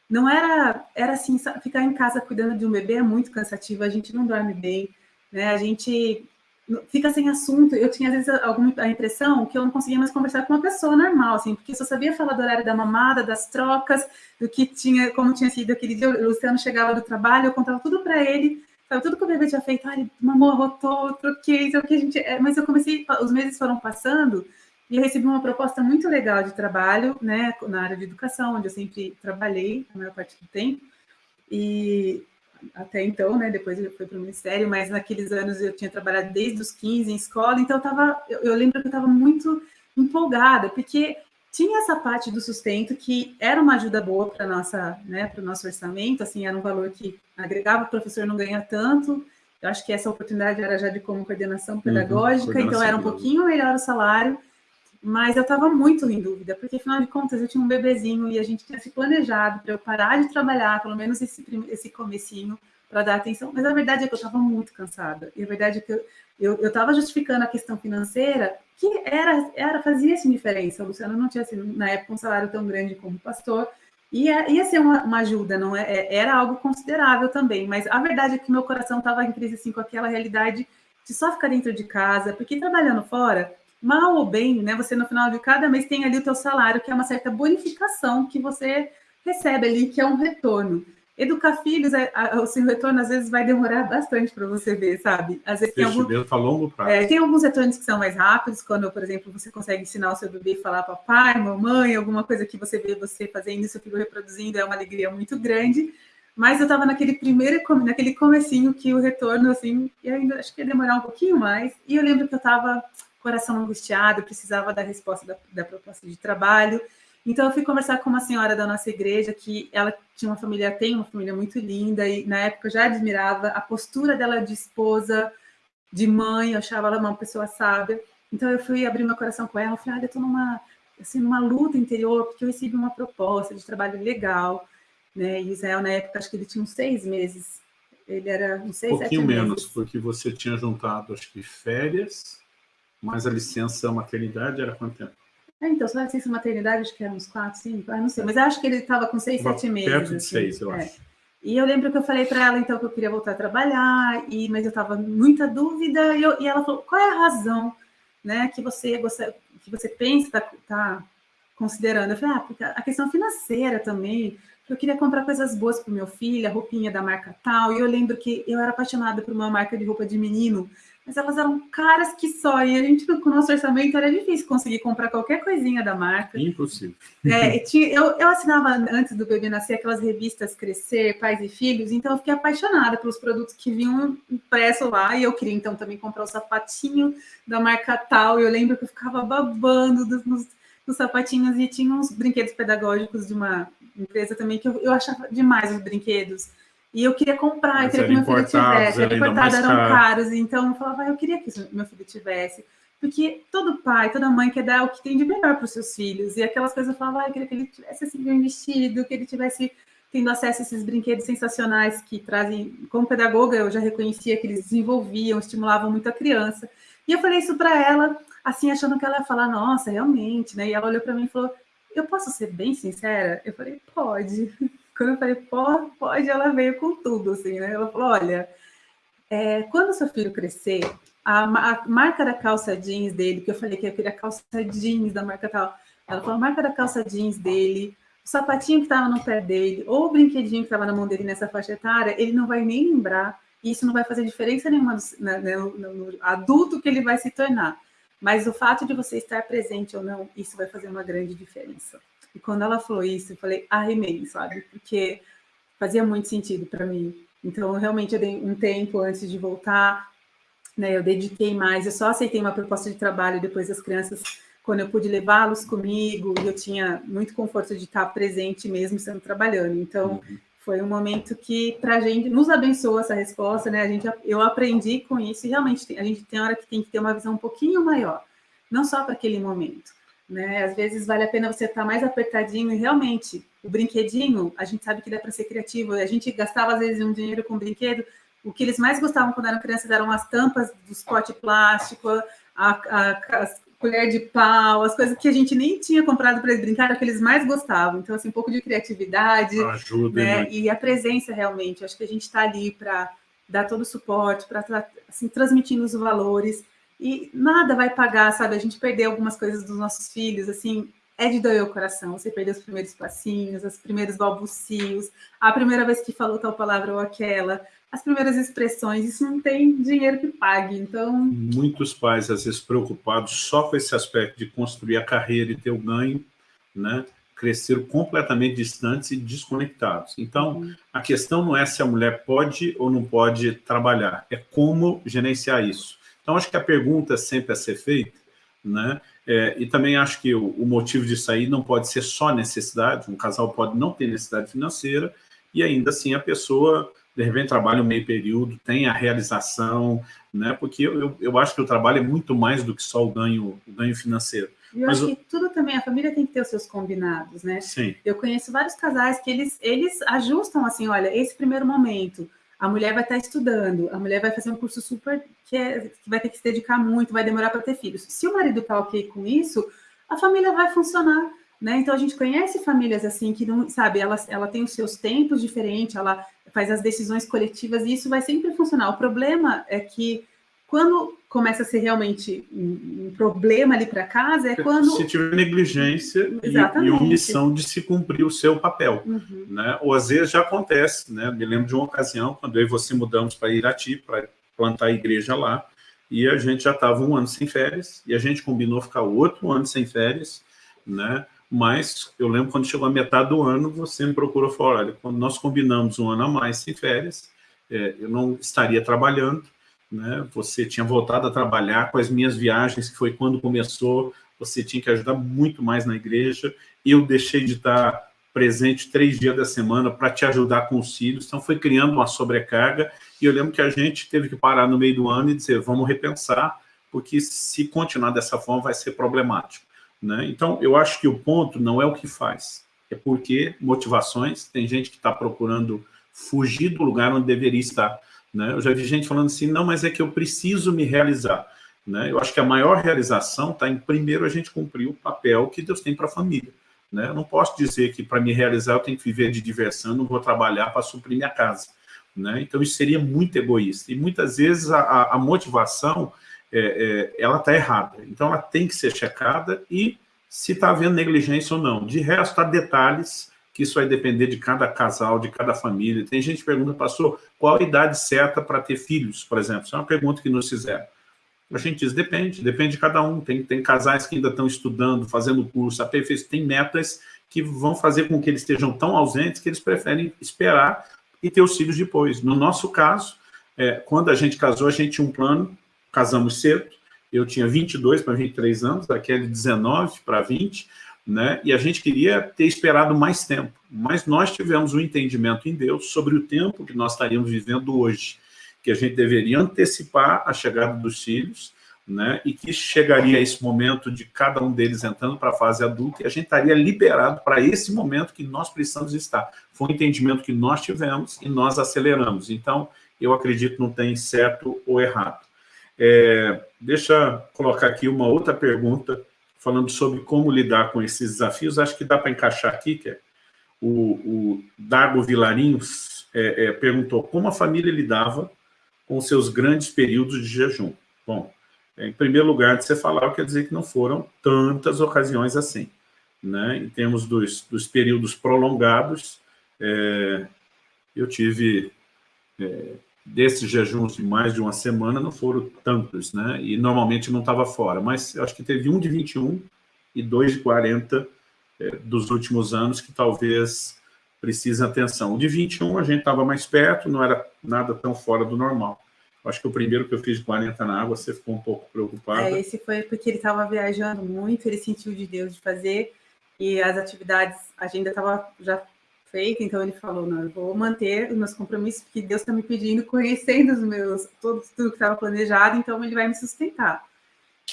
não era, era assim, ficar em casa cuidando de um bebê é muito cansativo, a gente não dorme bem, né? A gente fica sem assunto. Eu tinha, às vezes, alguma, a impressão que eu não conseguia mais conversar com uma pessoa normal, assim, porque só sabia falar do horário da mamada, das trocas, do que tinha, como tinha sido aquele dia. O Luciano chegava do trabalho, eu contava tudo para ele, sabe, tudo que o bebê tinha feito. Ah, ele mamou, rotou, troquei, é o que a gente. É, mas eu comecei, os meses foram passando, e eu recebi uma proposta muito legal de trabalho, né, na área de educação, onde eu sempre trabalhei a maior parte do tempo. E até então, né, depois eu fui para o Ministério, mas naqueles anos eu tinha trabalhado desde os 15 em escola, então eu, tava, eu, eu lembro que eu estava muito empolgada, porque tinha essa parte do sustento que era uma ajuda boa para nossa, né, para o nosso orçamento, assim, era um valor que agregava, o professor não ganha tanto, eu acho que essa oportunidade era já de como coordenação uhum, pedagógica, uhum, coordenação então era um pouquinho melhor o salário, mas eu estava muito em dúvida, porque afinal de contas eu tinha um bebezinho e a gente tinha se planejado para eu parar de trabalhar, pelo menos esse, esse comecinho, para dar atenção, mas a verdade é que eu estava muito cansada, e a verdade é que eu estava justificando a questão financeira, que era, era fazia essa diferença, o Luciano não tinha, assim, na época, um salário tão grande como pastor, ia, ia ser uma, uma ajuda, não é, é, era algo considerável também, mas a verdade é que meu coração estava em crise, assim, com aquela realidade de só ficar dentro de casa, porque trabalhando fora, mal ou bem, né? Você no final de cada mês tem ali o teu salário, que é uma certa bonificação que você recebe ali, que é um retorno. Educar filhos, é, o seu retorno às vezes vai demorar bastante para você ver, sabe? Às vezes tem, algum, a longo prazo. É, tem alguns retornos que são mais rápidos, quando, por exemplo, você consegue ensinar o seu bebê a falar papai, mamãe, alguma coisa que você vê você fazendo isso, filho reproduzindo, é uma alegria muito grande. Mas eu estava naquele primeiro, naquele comecinho que o retorno, assim, e ainda acho que ia demorar um pouquinho mais. E eu lembro que eu estava coração angustiado, precisava da resposta da, da, proposta de trabalho. Então, eu fui conversar com uma senhora da nossa igreja, que ela tinha uma família, tem uma família muito linda, e na época eu já admirava a postura dela de esposa, de mãe, eu achava ela uma pessoa sábia. Então, eu fui abrir meu coração com ela, eu falei, ah, eu estou numa, assim, numa luta interior, porque eu recebi uma proposta de trabalho legal, né? E Israel, na época, acho que ele tinha uns seis meses, ele era uns seis, um pouquinho menos, porque você tinha juntado, acho que férias, mas a licença maternidade era quanto tempo? É, então, só a licença maternidade, acho que era uns quatro, cinco, ah, não sei, mas acho que ele estava com seis, sete meses. Perto de assim, seis, eu é. acho. E eu lembro que eu falei para ela, então, que eu queria voltar a trabalhar, e, mas eu estava muita dúvida, e, eu, e, ela falou, qual é a razão né, que você, você, que você pensa, está tá considerando? Eu falei, ah, porque a questão financeira também, eu queria comprar coisas boas para o meu filho, a roupinha da marca tal, e eu lembro que eu era apaixonada por uma marca de roupa de menino, mas elas eram caras que só, e a gente, com o nosso orçamento, era difícil conseguir comprar qualquer coisinha da marca. Impossível. É, tinha, eu, eu assinava, antes do bebê nascer, aquelas revistas Crescer, Pais e Filhos, então eu fiquei apaixonada pelos produtos que vinham impresso lá, e eu queria, então, também comprar o sapatinho da marca tal, e eu lembro que eu ficava babando dos, nos, nos sapatinhos, e tinha uns brinquedos pedagógicos de uma empresa também, que eu, eu achava demais os brinquedos, e eu queria comprar, eu queria que meu filho tivesse. Era importado, eram caro. caros. Então eu falava, eu queria que meu filho tivesse. Porque todo pai, toda mãe quer dar o que tem de melhor para os seus filhos. E aquelas coisas eu falava, ah, eu queria que ele tivesse assim, bem vestido, que ele tivesse tendo acesso a esses brinquedos sensacionais que trazem. Como pedagoga, eu já reconhecia que eles desenvolviam, estimulavam muito a criança. E eu falei isso para ela, assim, achando que ela ia falar, nossa, realmente, né? E ela olhou para mim e falou, eu posso ser bem sincera? Eu falei, pode. Quando eu falei, pode, pode, ela veio com tudo, assim, né? Ela falou, olha, é, quando seu filho crescer, a, a, marca da calça jeans dele, que eu falei que eu queria calça jeans da marca tal, ela falou, a marca da calça jeans dele, o sapatinho que estava no pé dele, ou o brinquedinho que estava na mão dele nessa faixa etária, ele não vai nem lembrar, e isso não vai fazer diferença nenhuma no, né, no, no adulto que ele vai se tornar. Mas o fato de você estar presente ou não, isso vai fazer uma grande diferença. E quando ela falou isso, eu falei, arremei, sabe? Porque fazia muito sentido para mim. Então, realmente, eu dei um tempo antes de voltar, né? Eu dediquei mais, eu só aceitei uma proposta de trabalho depois das crianças, quando eu pude levá-los comigo, e eu tinha muito conforto de estar presente mesmo sendo trabalhando. Então, uhum. foi um momento que, para a gente, nos abençoou essa resposta, né? A gente, eu aprendi com isso, e realmente, a gente tem hora que tem que ter uma visão um pouquinho maior, não só para aquele momento, né? Às vezes vale a pena você estar mais apertadinho e realmente o brinquedinho, a gente sabe que dá para ser criativo. A gente gastava às vezes um dinheiro com brinquedo. O que eles mais gostavam quando eram crianças eram as tampas dos potes plástico, a, a, colher de pau, as coisas que a gente nem tinha comprado para eles brincar, que eles mais gostavam. Então, assim, um pouco de criatividade Ajuda, né? e a presença realmente. Acho que a gente está ali para dar todo o suporte, para assim, transmitindo os valores e nada vai pagar, sabe? A gente perdeu algumas coisas dos nossos filhos, assim, é de doer o coração. Você perdeu os primeiros passinhos, os primeiros balbucios, a primeira vez que falou tal palavra ou aquela, as primeiras expressões, isso não tem dinheiro que pague, então... Muitos pais, às vezes, preocupados só com esse aspecto de construir a carreira e ter o ganho, né? cresceram completamente distantes e desconectados. Então, uhum. a questão não é se a mulher pode ou não pode trabalhar, é como gerenciar isso. Então, acho que a pergunta sempre a ser feita, né? É, e também acho que o, o, motivo disso aí não pode ser só necessidade, um casal pode não ter necessidade financeira e ainda assim a pessoa, de repente, trabalha um meio período, tem a realização, né? Porque eu, eu acho que o trabalho é muito mais do que só o ganho, o ganho financeiro. E eu Mas acho que tudo também, a família tem que ter os seus combinados, né? Sim. Eu conheço vários casais que eles, eles ajustam assim, olha, esse primeiro momento, a mulher vai estar estudando, a mulher vai fazer um curso super que, é, que vai ter que se dedicar muito, vai demorar para ter filhos. Se o marido está ok com isso, a família vai funcionar. Né? Então a gente conhece famílias assim que não, sabe, ela, ela tem os seus tempos diferentes, ela faz as decisões coletivas e isso vai sempre funcionar. O problema é que quando começa a ser realmente um, problema ali para casa, é quando... Se tiver negligência e, e, omissão de se cumprir o seu papel. Uhum. Né? Ou às vezes já acontece, né? me lembro de uma ocasião, quando eu e você mudamos para Irati, para plantar a igreja lá, e a gente já estava um ano sem férias, e a gente combinou ficar outro ano sem férias, né? mas eu lembro quando chegou a metade do ano, você me procurou e falou, olha, quando nós combinamos um ano a mais sem férias, é, eu não estaria trabalhando, né? Você tinha voltado a trabalhar com as minhas viagens, que foi quando começou, você tinha que ajudar muito mais na igreja, eu deixei de estar presente três dias da semana para te ajudar com os filhos, então foi criando uma sobrecarga, e eu lembro que a gente teve que parar no meio do ano e dizer, vamos repensar, porque se continuar dessa forma vai ser problemático. Né? Então, eu acho que o ponto não é o que faz, é porque motivações, tem gente que está procurando fugir do lugar onde deveria estar, né? Eu já vi gente falando assim, não, mas é que eu preciso me realizar. Né? Eu acho que a maior realização está em, primeiro, a gente cumprir o papel que Deus tem para a família. Né? Eu não posso dizer que para me realizar eu tenho que viver de diversão, não vou trabalhar para suprir minha casa. Né? Então isso seria muito egoísta. E muitas vezes a, a motivação, é, é, ela está errada. Então ela tem que ser checada e se está havendo negligência ou não. De resto, há detalhes que isso vai depender de cada casal, de cada família. Tem gente que pergunta, pastor, qual a idade certa para ter filhos, por exemplo? Isso é uma pergunta que nos fizeram. A gente diz, depende, depende de cada um. Tem, tem casais que ainda estão estudando, fazendo curso, aperfeiçoando, tem metas que vão fazer com que eles estejam tão ausentes que eles preferem esperar e ter os filhos depois. No nosso caso, é, quando a gente casou, a gente tinha um plano, casamos cedo, eu tinha 22 para 23 anos, aquele 19 para 20, né? E a gente queria ter esperado mais tempo, mas nós tivemos um entendimento em Deus sobre o tempo que nós estaríamos vivendo hoje, que a gente deveria antecipar a chegada dos filhos, né? E que chegaria esse momento de cada um deles entrando para a fase adulta e a gente estaria liberado para esse momento que nós precisamos estar. Foi um entendimento que nós tivemos e nós aceleramos. Então, eu acredito não tem certo ou errado. É, deixa eu colocar aqui uma outra pergunta falando sobre como lidar com esses desafios, acho que dá para encaixar aqui, que é o, o Dago Vilarinhos é, é, perguntou como a família lidava com seus grandes períodos de jejum. Bom, é, em primeiro lugar, de você falar, quer dizer que não foram tantas ocasiões assim. Né? Em termos dos, dos períodos prolongados, é, eu tive é, desses jejuns de mais de uma semana não foram tantos, né? E normalmente não estava fora, mas acho que teve um de 21 e dois de 40 é, dos últimos anos que talvez precisem atenção. O de 21 a gente estava mais perto, não era nada tão fora do normal. Acho que o primeiro que eu fiz de 40 na água, você ficou um pouco preocupado. É, esse foi porque ele estava viajando muito, ele sentiu de Deus de fazer, e as atividades, a agenda estava já feita, então ele falou, não, eu vou manter os meus compromissos, porque Deus está me pedindo, conhecendo os meus, tudo, que estava planejado, então ele vai me sustentar.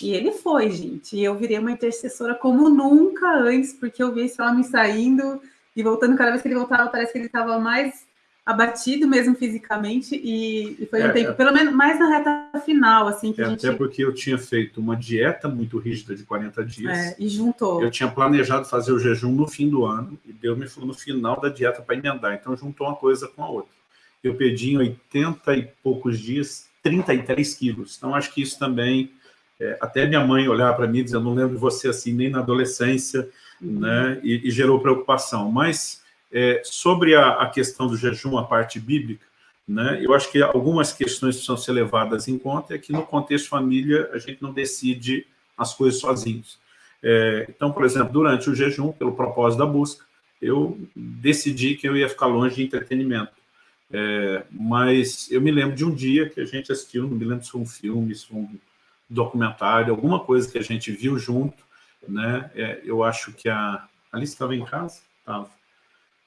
E ele foi, gente. E eu virei uma intercessora como nunca antes, porque eu vi esse homem saindo e voltando. Cada vez que ele voltava, parece que ele estava mais abatido mesmo fisicamente. E, e foi um é, tempo, é. pelo menos mais na reta final, assim. Que é, a gente... Até porque eu tinha feito uma dieta muito rígida de 40 dias. É, e juntou. Eu tinha planejado fazer o jejum no fim do ano, e Deus me falou no final da dieta para emendar. Então juntou uma coisa com a outra. Eu perdi em 80 e poucos dias 33 quilos. Então acho que isso também é, até minha mãe olhar para mim e dizer, eu não lembro de você assim, nem na adolescência, uhum. né? E, e, gerou preocupação. Mas é, sobre a, a, questão do jejum, a parte bíblica, né? Eu acho que algumas questões precisam ser levadas em conta é que no contexto família a gente não decide as coisas sozinhos. É, então, por exemplo, durante o jejum, pelo propósito da busca, eu decidi que eu ia ficar longe de entretenimento. É, mas eu me lembro de um dia que a gente assistiu, não me lembro se foi um filme, se foi um documentário, alguma coisa que a gente viu junto, né? É, eu acho que a Alice estava em casa, estava.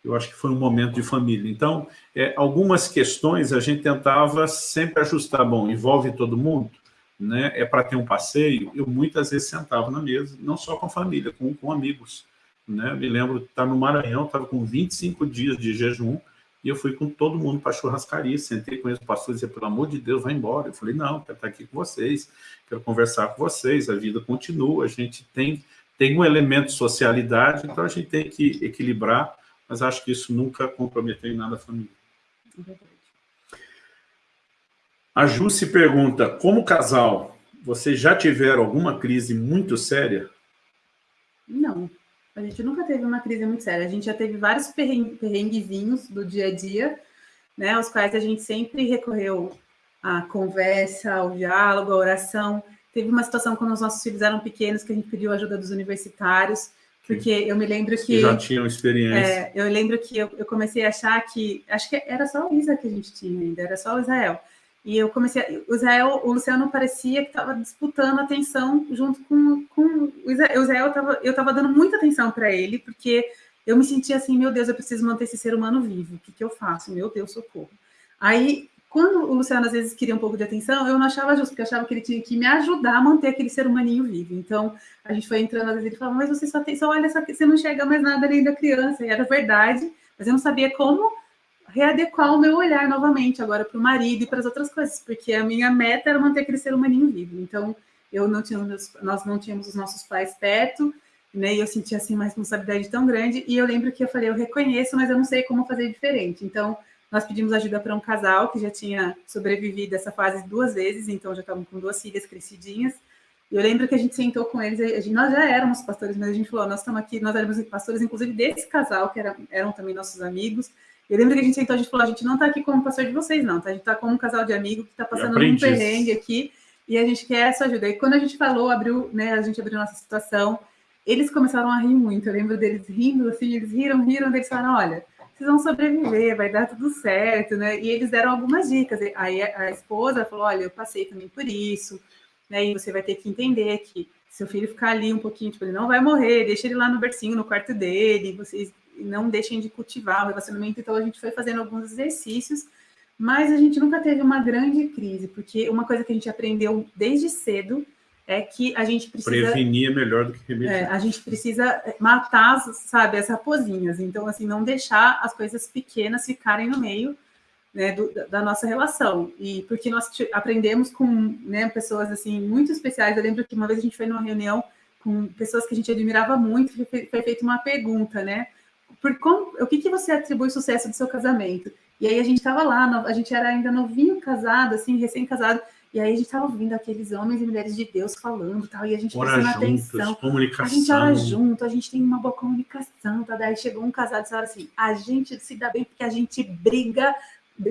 Eu acho que foi um momento de família. Então, é, algumas questões a gente tentava sempre ajustar. Bom, envolve todo mundo, né? É para ter um passeio. Eu muitas vezes sentava na mesa, não só com a família, com, com amigos. Né? Me lembro estar no Maranhão, estava com 25 dias de jejum, e eu fui com todo mundo para a churrascaria, sentei com eles, o pastor dizia, pelo amor de Deus, vai embora. Eu falei, não, quero estar aqui com vocês, quero conversar com vocês, a vida continua, a gente tem, tem um elemento de socialidade, então a gente tem que equilibrar, mas acho que isso nunca comprometeu em nada a família. A Ju se pergunta, como casal, vocês já tiveram alguma crise muito séria? Não. A gente nunca teve uma crise muito séria. A gente já teve vários perrenguezinhos do dia a dia, né, aos quais a gente sempre recorreu à conversa, ao diálogo, à oração. Teve uma situação quando os nossos filhos eram pequenos que a gente pediu ajuda dos universitários, porque eu me lembro que... já tinham experiência. É, eu lembro que eu, eu, comecei a achar que... Acho que era só o Isa que a gente tinha ainda, era só o Israel. E eu comecei, o Israel, o Luciano parecia que estava disputando atenção junto com, com o Israel. O Israel tava, eu estava dando muita atenção para ele, porque eu me sentia assim, meu Deus, eu preciso manter esse ser humano vivo. O que, que eu faço? Meu Deus, socorro. Aí, quando o Luciano às vezes queria um pouco de atenção, eu não achava justo, porque eu achava que ele tinha que me ajudar a manter aquele ser humaninho vivo. Então, a gente foi entrando, às vezes ele falava, mas você só tem, só olha, você não enxerga mais nada além da criança. E era verdade, mas eu não sabia como readequar o meu olhar novamente agora para o marido e para as outras coisas, porque a minha meta era manter aquele ser humaninho vivo. Então, eu não tinha nós não tínhamos os nossos pais perto, né? E eu sentia assim uma responsabilidade tão grande. E eu lembro que eu falei, eu reconheço, mas eu não sei como fazer diferente. Então, nós pedimos ajuda para um casal que já tinha sobrevivido essa fase duas vezes, então já estavam com duas filhas crescidinhas. E eu lembro que a gente sentou com eles, gente, nós já éramos pastores, mas a gente falou, nós estamos aqui, nós éramos pastores, inclusive desse casal, que era, eram também nossos amigos, eu lembro que a gente sentou, a gente falou, a gente não está aqui como pastor de vocês, não, tá? A gente está como um casal de amigos que está passando um perrengue aqui e a gente quer essa ajuda. E quando a gente falou, abriu, né, a gente abriu nossa situação, eles começaram a rir muito. Eu lembro deles rindo, assim, eles riram, riram, eles falaram, olha, vocês vão sobreviver, vai dar tudo certo, né? E eles deram algumas dicas. Aí a esposa falou, olha, eu passei também por isso, né? E você vai ter que entender que seu filho ficar ali um pouquinho, tipo, ele não vai morrer, deixa ele lá no bercinho, no quarto dele, vocês não deixem de cultivar o relacionamento. Então, a gente foi fazendo alguns exercícios, mas a gente nunca teve uma grande crise, porque uma coisa que a gente aprendeu desde cedo é que a gente precisa... Prevenir é melhor do que remediar. É, a gente precisa matar, sabe, as raposinhas. Então, assim, não deixar as coisas pequenas ficarem no meio né, do, da nossa relação. E porque nós aprendemos com né, pessoas, assim, muito especiais. Eu lembro que uma vez a gente foi numa reunião com pessoas que a gente admirava muito, foi, foi feita uma pergunta, né? por como, o que, que você atribui o sucesso do seu casamento? E aí a gente estava lá, a gente era ainda novinho casado, assim, recém-casado, e aí a gente estava ouvindo aqueles homens e mulheres de Deus falando tal, e a gente ora prestando juntos, atenção. Comunicação. A gente ora junto, a gente tem uma boa comunicação, tá? Daí chegou um casado e disse assim, a gente se dá bem porque a gente briga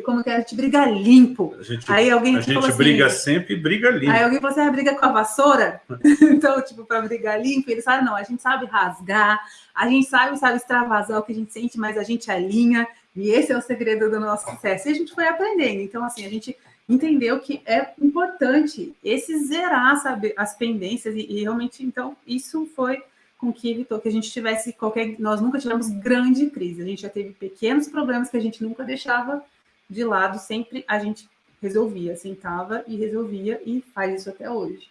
como que é, a gente briga limpo. Gente, aí alguém a gente assim, briga sempre e briga limpo. Aí alguém falou assim, ah, briga com a vassoura? então, tipo, para brigar limpo, eles falam, não, a gente sabe rasgar, a gente sabe, sabe extravasar o que a gente sente, mas a gente alinha, e esse é o segredo do nosso sucesso. E a gente foi aprendendo. Então, assim, a gente entendeu que é importante esse zerar, sabe, as pendências, e, e realmente, então, isso foi com que evitou que a gente tivesse qualquer... Nós nunca tivemos grande crise, a gente já teve pequenos problemas que a gente nunca deixava de lado, sempre a gente resolvia, sentava e resolvia, e faz isso até hoje.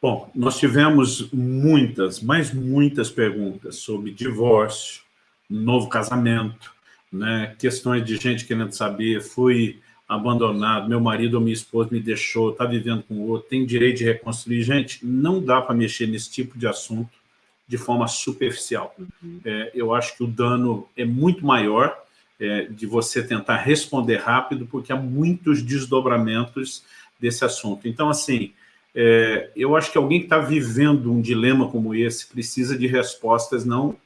Bom, nós tivemos muitas, mas muitas perguntas sobre divórcio, novo casamento, né? questões de gente querendo saber, fui abandonado, meu marido ou minha esposa me deixou, está vivendo com outro, tem direito de reconstruir. Gente, não dá para mexer nesse tipo de assunto de forma superficial. Uhum. É, eu acho que o dano é muito maior é, de você tentar responder rápido, porque há muitos desdobramentos desse assunto. Então, assim, é, eu acho que alguém que está vivendo um dilema como esse precisa de respostas não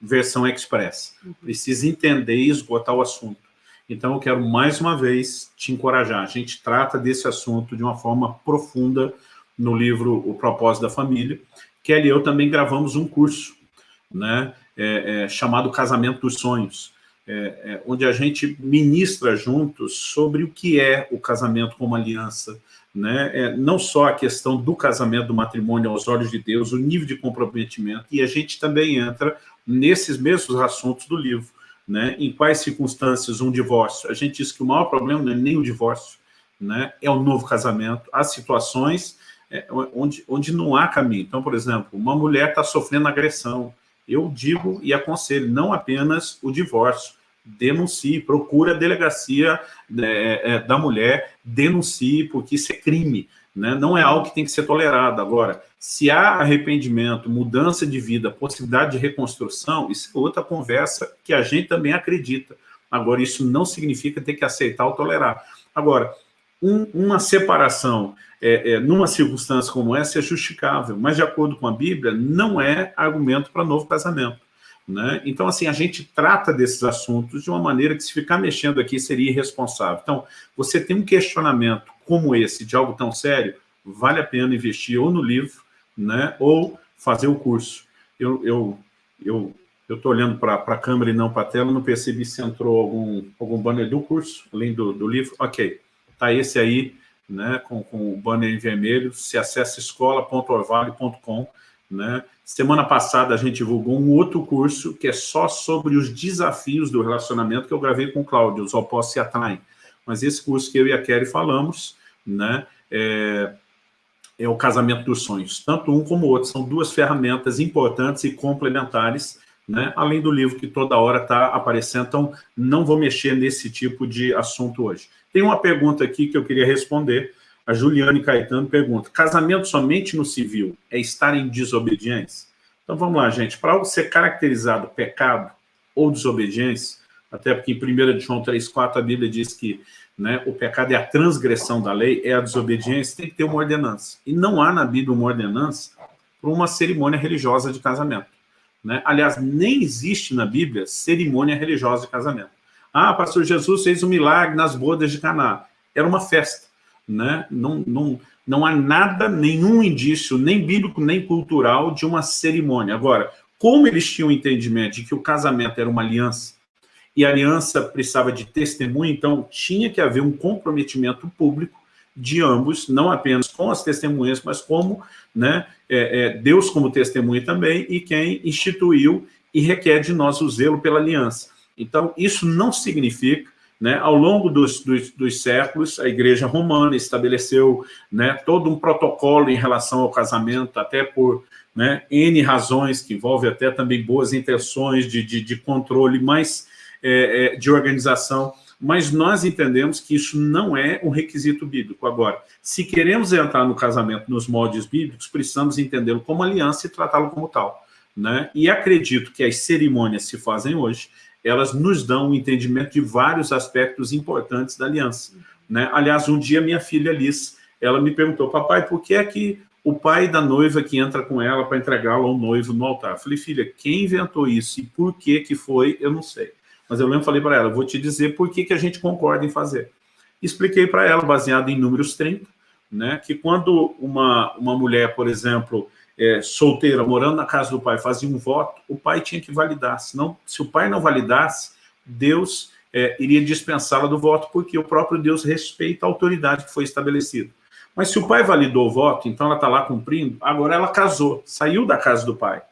versão express. Uhum. Precisa entender e esgotar o assunto. Então, eu quero mais uma vez te encorajar. A gente trata desse assunto de uma forma profunda no livro O Propósito da Família. Kelly e eu também gravamos um curso, né, é, é, chamado Casamento dos Sonhos, é, é, onde a gente ministra juntos sobre o que é o casamento como aliança, né? É, não só a questão do casamento, do matrimônio aos olhos de Deus, o nível de comprometimento, e a gente também entra nesses mesmos assuntos do livro, né? em quais circunstâncias um divórcio. A gente diz que o maior problema não é nem o divórcio, né? é o novo casamento, há situações é, onde, onde não há caminho. Então, por exemplo, uma mulher está sofrendo agressão, eu digo e aconselho, não apenas o divórcio, denuncie, procure a delegacia é, é, da mulher, denuncie, porque isso é crime, né? não é algo que tem que ser tolerado. Agora, se há arrependimento, mudança de vida, possibilidade de reconstrução, isso é outra conversa que a gente também acredita. Agora, isso não significa ter que aceitar ou tolerar. Agora, um, uma separação é, é, numa circunstância como essa é justificável, mas de acordo com a Bíblia, não é argumento para novo casamento. Né? Então, assim, a gente trata desses assuntos de uma maneira que se ficar mexendo aqui seria irresponsável. Então, você tem um questionamento como esse, de algo tão sério, vale a pena investir ou no livro, né, ou fazer o curso. Eu eu eu eu estou olhando para a câmera e não para a tela, não percebi se entrou algum, algum banner do curso, além do, do livro. Ok, está esse aí, né, com, com o banner em vermelho, se acessa escola.orvale.com, né? Semana passada a gente divulgou um outro curso que é só sobre os desafios do relacionamento que eu gravei com o Cláudio, os opostos se atraem. Mas esse curso que eu e a Kelly falamos, né, é, é o casamento dos sonhos. Tanto um como o outro são duas ferramentas importantes e complementares, né, além do livro que toda hora está aparecendo, então não vou mexer nesse tipo de assunto hoje. Tem uma pergunta aqui que eu queria responder, a Juliane Caetano pergunta, casamento somente no civil é estar em desobediência? Então vamos lá, gente, para ser caracterizado pecado ou desobediência, até porque em 1 João 3,4 a Bíblia diz que né, o pecado é a transgressão da lei, é a desobediência, tem que ter uma ordenança. E não há na Bíblia uma ordenança para uma cerimônia religiosa de casamento. Né? Aliás, nem existe na Bíblia cerimônia religiosa de casamento. Ah, pastor Jesus fez um milagre nas bodas de Caná. Era uma festa né? Não, não, não há nada, nenhum indício, nem bíblico, nem cultural, de uma cerimônia. Agora, como eles tinham entendimento de que o casamento era uma aliança, e a aliança precisava de testemunho, então tinha que haver um comprometimento público de ambos, não apenas com as testemunhas, mas como né, é, é, Deus como testemunha também, e quem instituiu e requer de nós o zelo pela aliança. Então, isso não significa né? Ao longo dos, dos, dos, séculos, a Igreja Romana estabeleceu né, todo um protocolo em relação ao casamento, até por né, N razões, que envolve até também boas intenções de, de, de controle, mas é, é, de organização, mas nós entendemos que isso não é um requisito bíblico. Agora, se queremos entrar no casamento nos moldes bíblicos, precisamos entendê-lo como aliança e tratá-lo como tal. Né? E acredito que as cerimônias se fazem hoje, elas nos dão um entendimento de vários aspectos importantes da aliança. Né? Aliás, um dia minha filha Liz, ela me perguntou, papai, por que é que o pai da noiva que entra com ela para entregá-la ao noivo no altar? Eu falei, filha, quem inventou isso e por que que foi, eu não sei. Mas eu lembro, falei para ela, vou te dizer por que que a gente concorda em fazer. Expliquei para ela, baseado em números 30, né, que quando uma, uma mulher, por exemplo, é, solteira, morando na casa do pai, fazia um voto, o pai tinha que validar. Senão, se o pai não validasse, Deus é, iria dispensá-la do voto, porque o próprio Deus respeita a autoridade que foi estabelecida. Mas se o pai validou o voto, então ela está lá cumprindo, agora ela casou, saiu da casa do pai,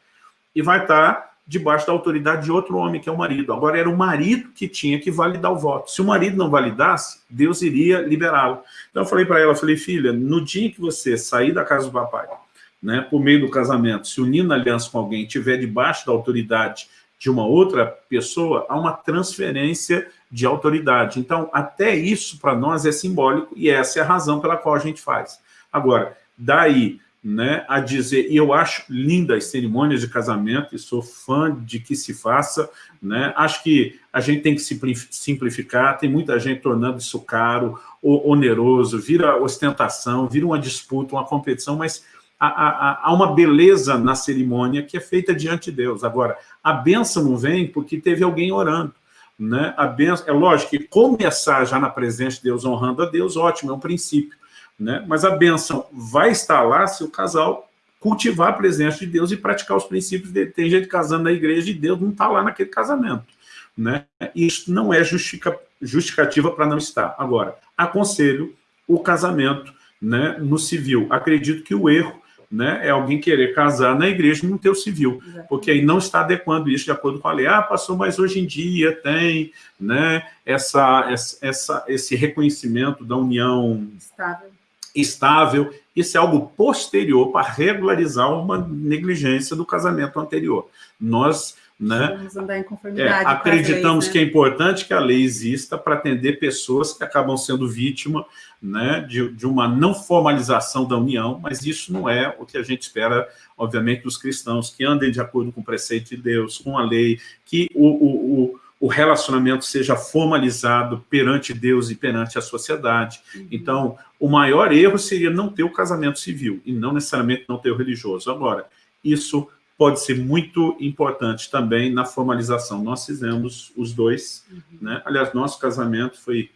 e vai estar tá debaixo da autoridade de outro homem, que é o marido. Agora era o marido que tinha que validar o voto. Se o marido não validasse, Deus iria liberá-lo. Então eu falei para ela, falei, filha, no dia que você sair da casa do papai, né, por meio do casamento, se unir na aliança com alguém, estiver debaixo da autoridade de uma outra pessoa, há uma transferência de autoridade. Então, até isso para nós é simbólico e essa é a razão pela qual a gente faz. Agora, daí né, a dizer, e eu acho linda as cerimônias de casamento, e sou fã de que se faça, né, acho que a gente tem que simplificar, tem muita gente tornando isso caro, oneroso, vira ostentação, vira uma disputa, uma competição, mas há, uma beleza na cerimônia que é feita diante de Deus. Agora, a bênção não vem porque teve alguém orando. Né? A benção, é lógico que começar já na presença de Deus, honrando a Deus, ótimo, é um princípio. Né? Mas a benção vai estar lá se o casal cultivar a presença de Deus e praticar os princípios dele. Tem gente casando na igreja e Deus não está lá naquele casamento. Né? Isso não é justificativa para não estar. Agora, aconselho o casamento né, no civil. Acredito que o erro né, é alguém querer casar na igreja e não ter o civil, Exatamente. porque aí não está adequando isso de acordo com a lei. Ah, passou, mas hoje em dia tem né, essa, essa, esse reconhecimento da união estável. estável. Isso é algo posterior para regularizar uma negligência do casamento anterior. Nós né? Vamos andar em conformidade. É, acreditamos leis, né? que é importante que a lei exista para atender pessoas que acabam sendo vítima né, de, de, uma não formalização da união, mas isso não é o que a gente espera, obviamente, dos cristãos, que andem de acordo com o preceito de Deus, com a lei, que o, o, o relacionamento seja formalizado perante Deus e perante a sociedade. Uhum. Então, o maior erro seria não ter o casamento civil, e não necessariamente não ter o religioso. Agora, isso pode ser muito importante também na formalização. Nós fizemos os dois, uhum. né? aliás, nosso casamento foi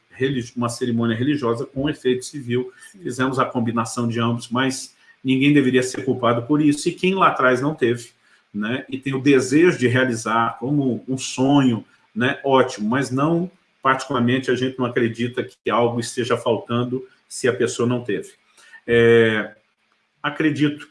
uma cerimônia religiosa com efeito civil, Sim. fizemos a combinação de ambos, mas ninguém deveria ser culpado por isso, e quem lá atrás não teve, né? e tem o desejo de realizar como um sonho, né? ótimo, mas não, particularmente, a gente não acredita que algo esteja faltando se a pessoa não teve. É, acredito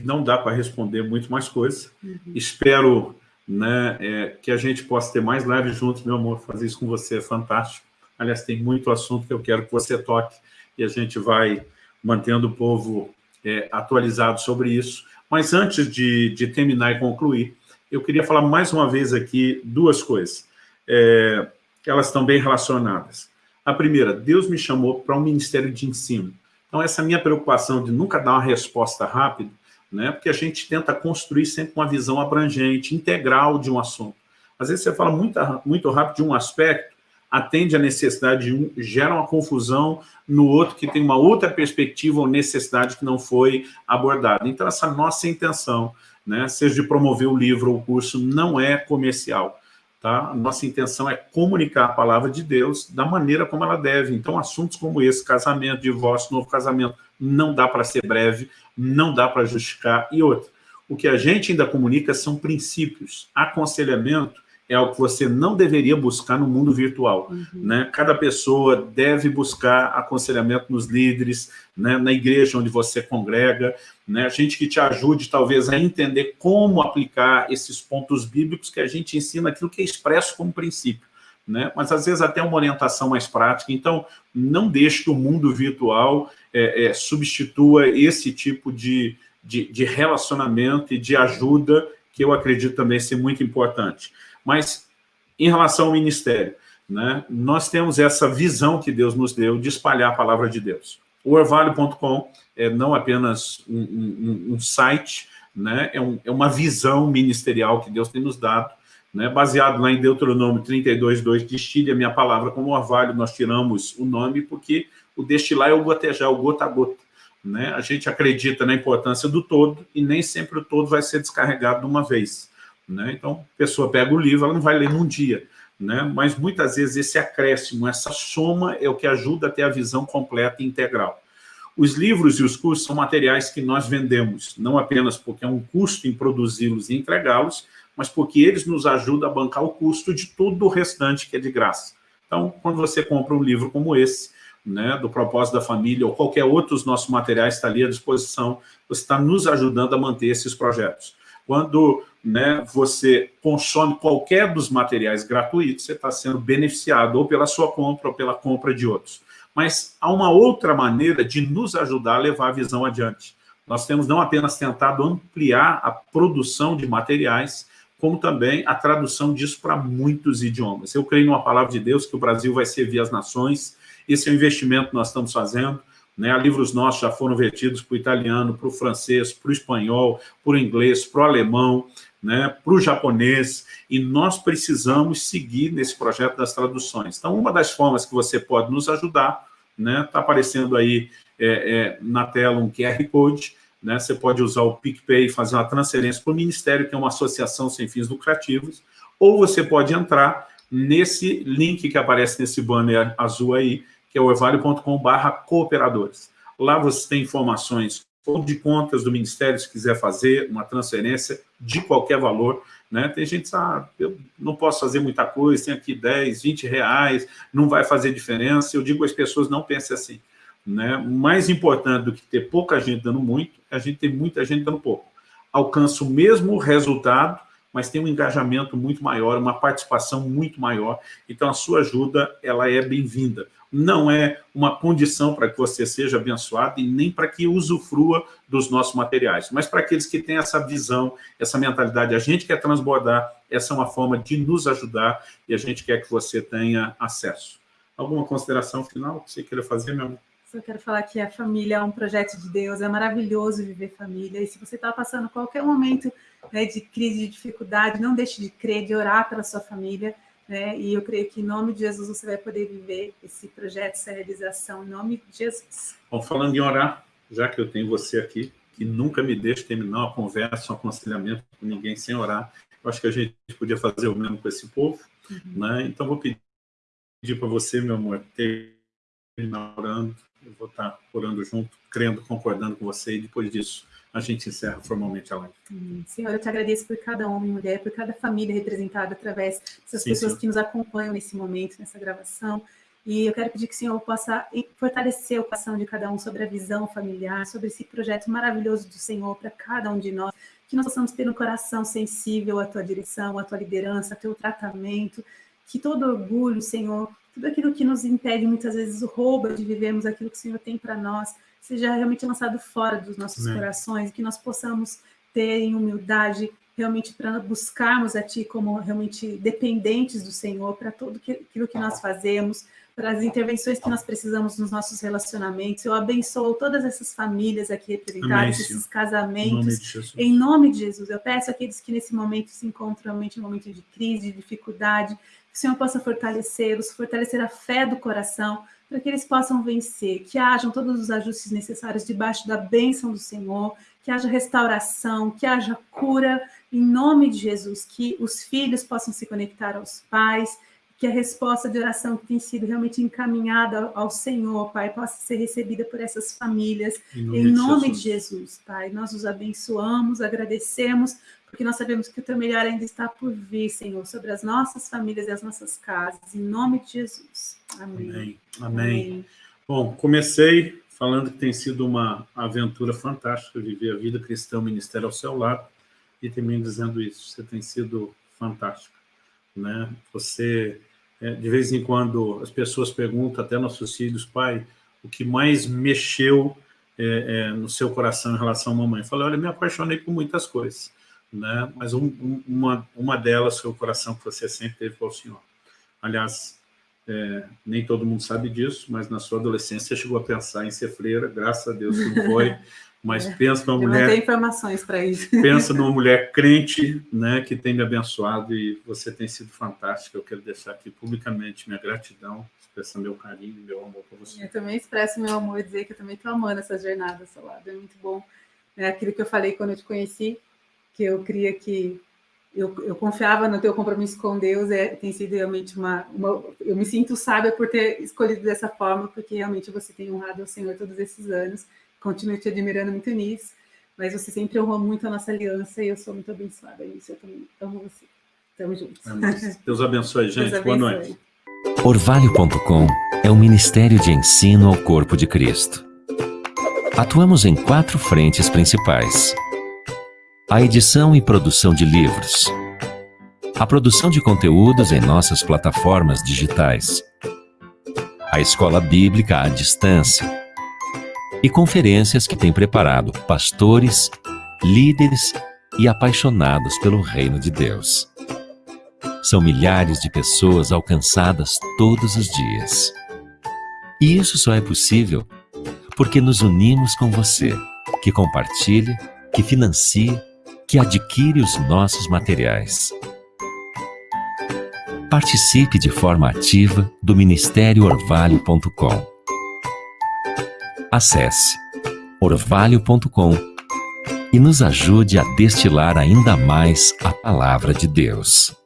que não dá para responder muito mais coisas. Uhum. Espero né, é, que a gente possa ter mais lives juntos, meu amor, fazer isso com você é fantástico. Aliás, tem muito assunto que eu quero que você toque e a gente vai mantendo o povo é, atualizado sobre isso. Mas antes de, de, terminar e concluir, eu queria falar mais uma vez aqui duas coisas. É, elas estão bem relacionadas. A primeira, Deus me chamou para um ministério de ensino. Então, essa minha preocupação de nunca dar uma resposta rápida né? porque a gente tenta construir sempre uma visão abrangente, integral de um assunto. Às vezes você fala muito, muito rápido de um aspecto, atende à necessidade de um, gera uma confusão no outro que tem uma outra perspectiva ou necessidade que não foi abordada. Então, essa nossa intenção, né, seja de promover o livro ou o curso, não é comercial. Tá? Nossa intenção é comunicar a palavra de Deus da maneira como ela deve. Então, assuntos como esse, casamento, divórcio, novo casamento, não dá para ser breve, não dá para justificar. E outra, o que a gente ainda comunica são princípios. Aconselhamento é algo que você não deveria buscar no mundo virtual. Uhum. Né? Cada pessoa deve buscar aconselhamento nos líderes, né? na igreja onde você congrega, né? gente que te ajude talvez a entender como aplicar esses pontos bíblicos que a gente ensina aquilo que é expresso como princípio. Né? mas às vezes até uma orientação mais prática. Então, não deixe que o mundo virtual é, é, substitua esse tipo de, de, de, relacionamento e de ajuda, que eu acredito também ser muito importante. Mas, em relação ao ministério, né, nós temos essa visão que Deus nos deu de espalhar a palavra de Deus. O orvalho.com é não apenas um, um, um site, né, é, um, é uma visão ministerial que Deus tem nos dado, né, baseado lá em Deuteronômio 32, 2, destile a minha palavra como orvalho, nós tiramos o nome porque o destilar é o gotejar, o gota a gota. Né? A gente acredita na importância do todo e nem sempre o todo vai ser descarregado de uma vez. Né? Então, a pessoa pega o livro, ela não vai ler num dia, né? mas muitas vezes esse acréscimo, essa soma é o que ajuda a ter a visão completa e integral. Os livros e os cursos são materiais que nós vendemos, não apenas porque é um custo em produzi-los e entregá-los, mas porque eles nos ajudam a bancar o custo de tudo o restante que é de graça. Então, quando você compra um livro como esse, né, do propósito da família, ou qualquer outro dos nossos materiais está ali à disposição, você está nos ajudando a manter esses projetos. Quando né, você consome qualquer dos materiais gratuitos, você está sendo beneficiado ou pela sua compra ou pela compra de outros. Mas há uma outra maneira de nos ajudar a levar a visão adiante. nós temos não apenas tentado ampliar a produção de materiais, como também a tradução disso para muitos idiomas. Eu creio numa palavra de Deus que o Brasil vai servir as nações, esse é o investimento que nós estamos fazendo, né? livros nossos já foram vertidos para o italiano, para o francês, para o espanhol, para o inglês, para o alemão, né? para o japonês, e nós precisamos seguir nesse projeto das traduções. Então, uma das formas que você pode nos ajudar, está né? Tá aparecendo aí é, é, na tela um QR Code, né? Você pode usar o PicPay e fazer uma transferência para o Ministério, que é uma associação sem fins lucrativos, ou você pode entrar nesse link que aparece nesse banner azul aí, que é o evalio.com.br cooperadores. Lá você tem informações ou de contas do Ministério, se quiser fazer uma transferência de qualquer valor. Né? Tem gente que ah, eu não posso fazer muita coisa, tem aqui 10, 20 reais, não vai fazer diferença. Eu digo às pessoas, não pensem assim. Né? Mais importante do que ter pouca gente dando muito, é a gente ter muita gente dando pouco. Alcança o mesmo resultado, mas tem um engajamento muito maior, uma participação muito maior. Então, a sua ajuda ela é bem-vinda. Não é uma condição para que você seja abençoado e nem para que usufrua dos nossos materiais, mas para aqueles que têm essa visão, essa mentalidade. A gente quer transbordar, essa é uma forma de nos ajudar e a gente quer que você tenha acesso. Alguma consideração final que você queira fazer, meu amor? Só quero falar que a família é um projeto de Deus, é maravilhoso viver família. E se você está passando qualquer momento né, de crise, de dificuldade, não deixe de crer, de orar pela sua família. Né? E eu creio que em nome de Jesus você vai poder viver esse projeto, essa realização, em nome de Jesus. Bom, falando em orar, já que eu tenho você aqui, que nunca me deixa terminar uma conversa, um aconselhamento com ninguém sem orar, eu acho que a gente podia fazer o mesmo com esse povo. Uhum. Né? Então, vou pedir para você, meu amor, terminar orando eu vou estar orando junto, crendo, concordando com você, e depois disso a gente encerra formalmente a live. Senhor, eu te agradeço por cada homem e mulher, por cada família representada através dessas Sim, pessoas senhor. que nos acompanham nesse momento, nessa gravação. E eu quero pedir que o Senhor possa fortalecer o coração de cada um sobre a visão familiar, sobre esse projeto maravilhoso do Senhor para cada um de nós, que nós possamos ter um coração sensível à tua direção, à tua liderança, ao teu tratamento, que todo orgulho, Senhor, tudo aquilo que nos impede, muitas vezes, rouba de vivermos aquilo que o Senhor tem para nós, seja realmente lançado fora dos nossos Amém. corações, que nós possamos ter em humildade, realmente para buscarmos a Ti como realmente dependentes do Senhor, para tudo aquilo que nós fazemos, para as intervenções que nós precisamos nos nossos relacionamentos. Eu abençoo todas essas famílias aqui representadas, Amém, esses casamentos, em nome, em nome de Jesus. Eu peço àqueles que nesse momento se encontram realmente em um momento de crise, de dificuldade, que o Senhor possa fortalecê-los, fortalecer a fé do coração, para que eles possam vencer, que hajam todos os ajustes necessários debaixo da bênção do Senhor, que haja restauração, que haja cura, em nome de Jesus, que os filhos possam se conectar aos pais, que a resposta de oração que tem sido realmente encaminhada ao Senhor, Pai, possa ser recebida por essas famílias, em nome, em nome de, Jesus. de Jesus, Pai. Nós os abençoamos, agradecemos porque nós sabemos que o teu melhor ainda está por vir, Senhor, sobre as nossas famílias e as nossas casas, em nome de Jesus. Amém. Amém. Amém. Amém. Bom, comecei falando que tem sido uma aventura fantástica viver a vida cristã, o ministério ao seu lado, e também dizendo isso, você tem sido fantástica, né? Você, é, de vez em quando, as pessoas perguntam, até nossos filhos, pai, o que mais mexeu é, é, no seu coração em relação à mamãe? Eu falei, olha, me apaixonei por muitas coisas, né? mas um, um, uma, uma delas foi o coração que você sempre teve para o Senhor. Aliás, é, nem todo mundo sabe disso, mas na sua adolescência você chegou a pensar em ser freira, graças a Deus que não foi, mas é, pensa numa mulher... Não tem informações para isso. Pensa numa mulher crente, né, que tem me abençoado e você tem sido fantástica, eu quero deixar aqui publicamente minha gratidão, expressar meu carinho, meu amor por você. Eu também expresso meu amor e dizer que eu também estou amando essa jornada ao seu lado, é muito bom. É aquilo que eu falei quando eu te conheci, que eu queria que eu, eu confiava no teu compromisso com Deus, é, tem sido realmente uma, uma, Eu me sinto sábia por ter escolhido dessa forma, porque realmente você tem honrado ao Senhor todos esses anos, continuo te admirando muito nisso, mas você sempre honrou muito a nossa aliança e eu sou muito abençoada nisso, eu também amo você. Tamo juntos. Deus abençoe, gente. Deus abençoe. Boa noite. Orvalho.com é um ministério de ensino ao corpo de Cristo. Atuamos em quatro frentes principais a edição e produção de livros, a produção de conteúdos em nossas plataformas digitais, a escola bíblica à distância, e conferências que tem preparado pastores, líderes e apaixonados pelo reino de Deus. São milhares de pessoas alcançadas todos os dias. E isso só é possível porque nos unimos com você, que compartilha, que financia, que adquire os nossos materiais. Participe de forma ativa do Ministério Orvalho.com. Acesse orvalho.com e nos ajude a destilar ainda mais a palavra de Deus.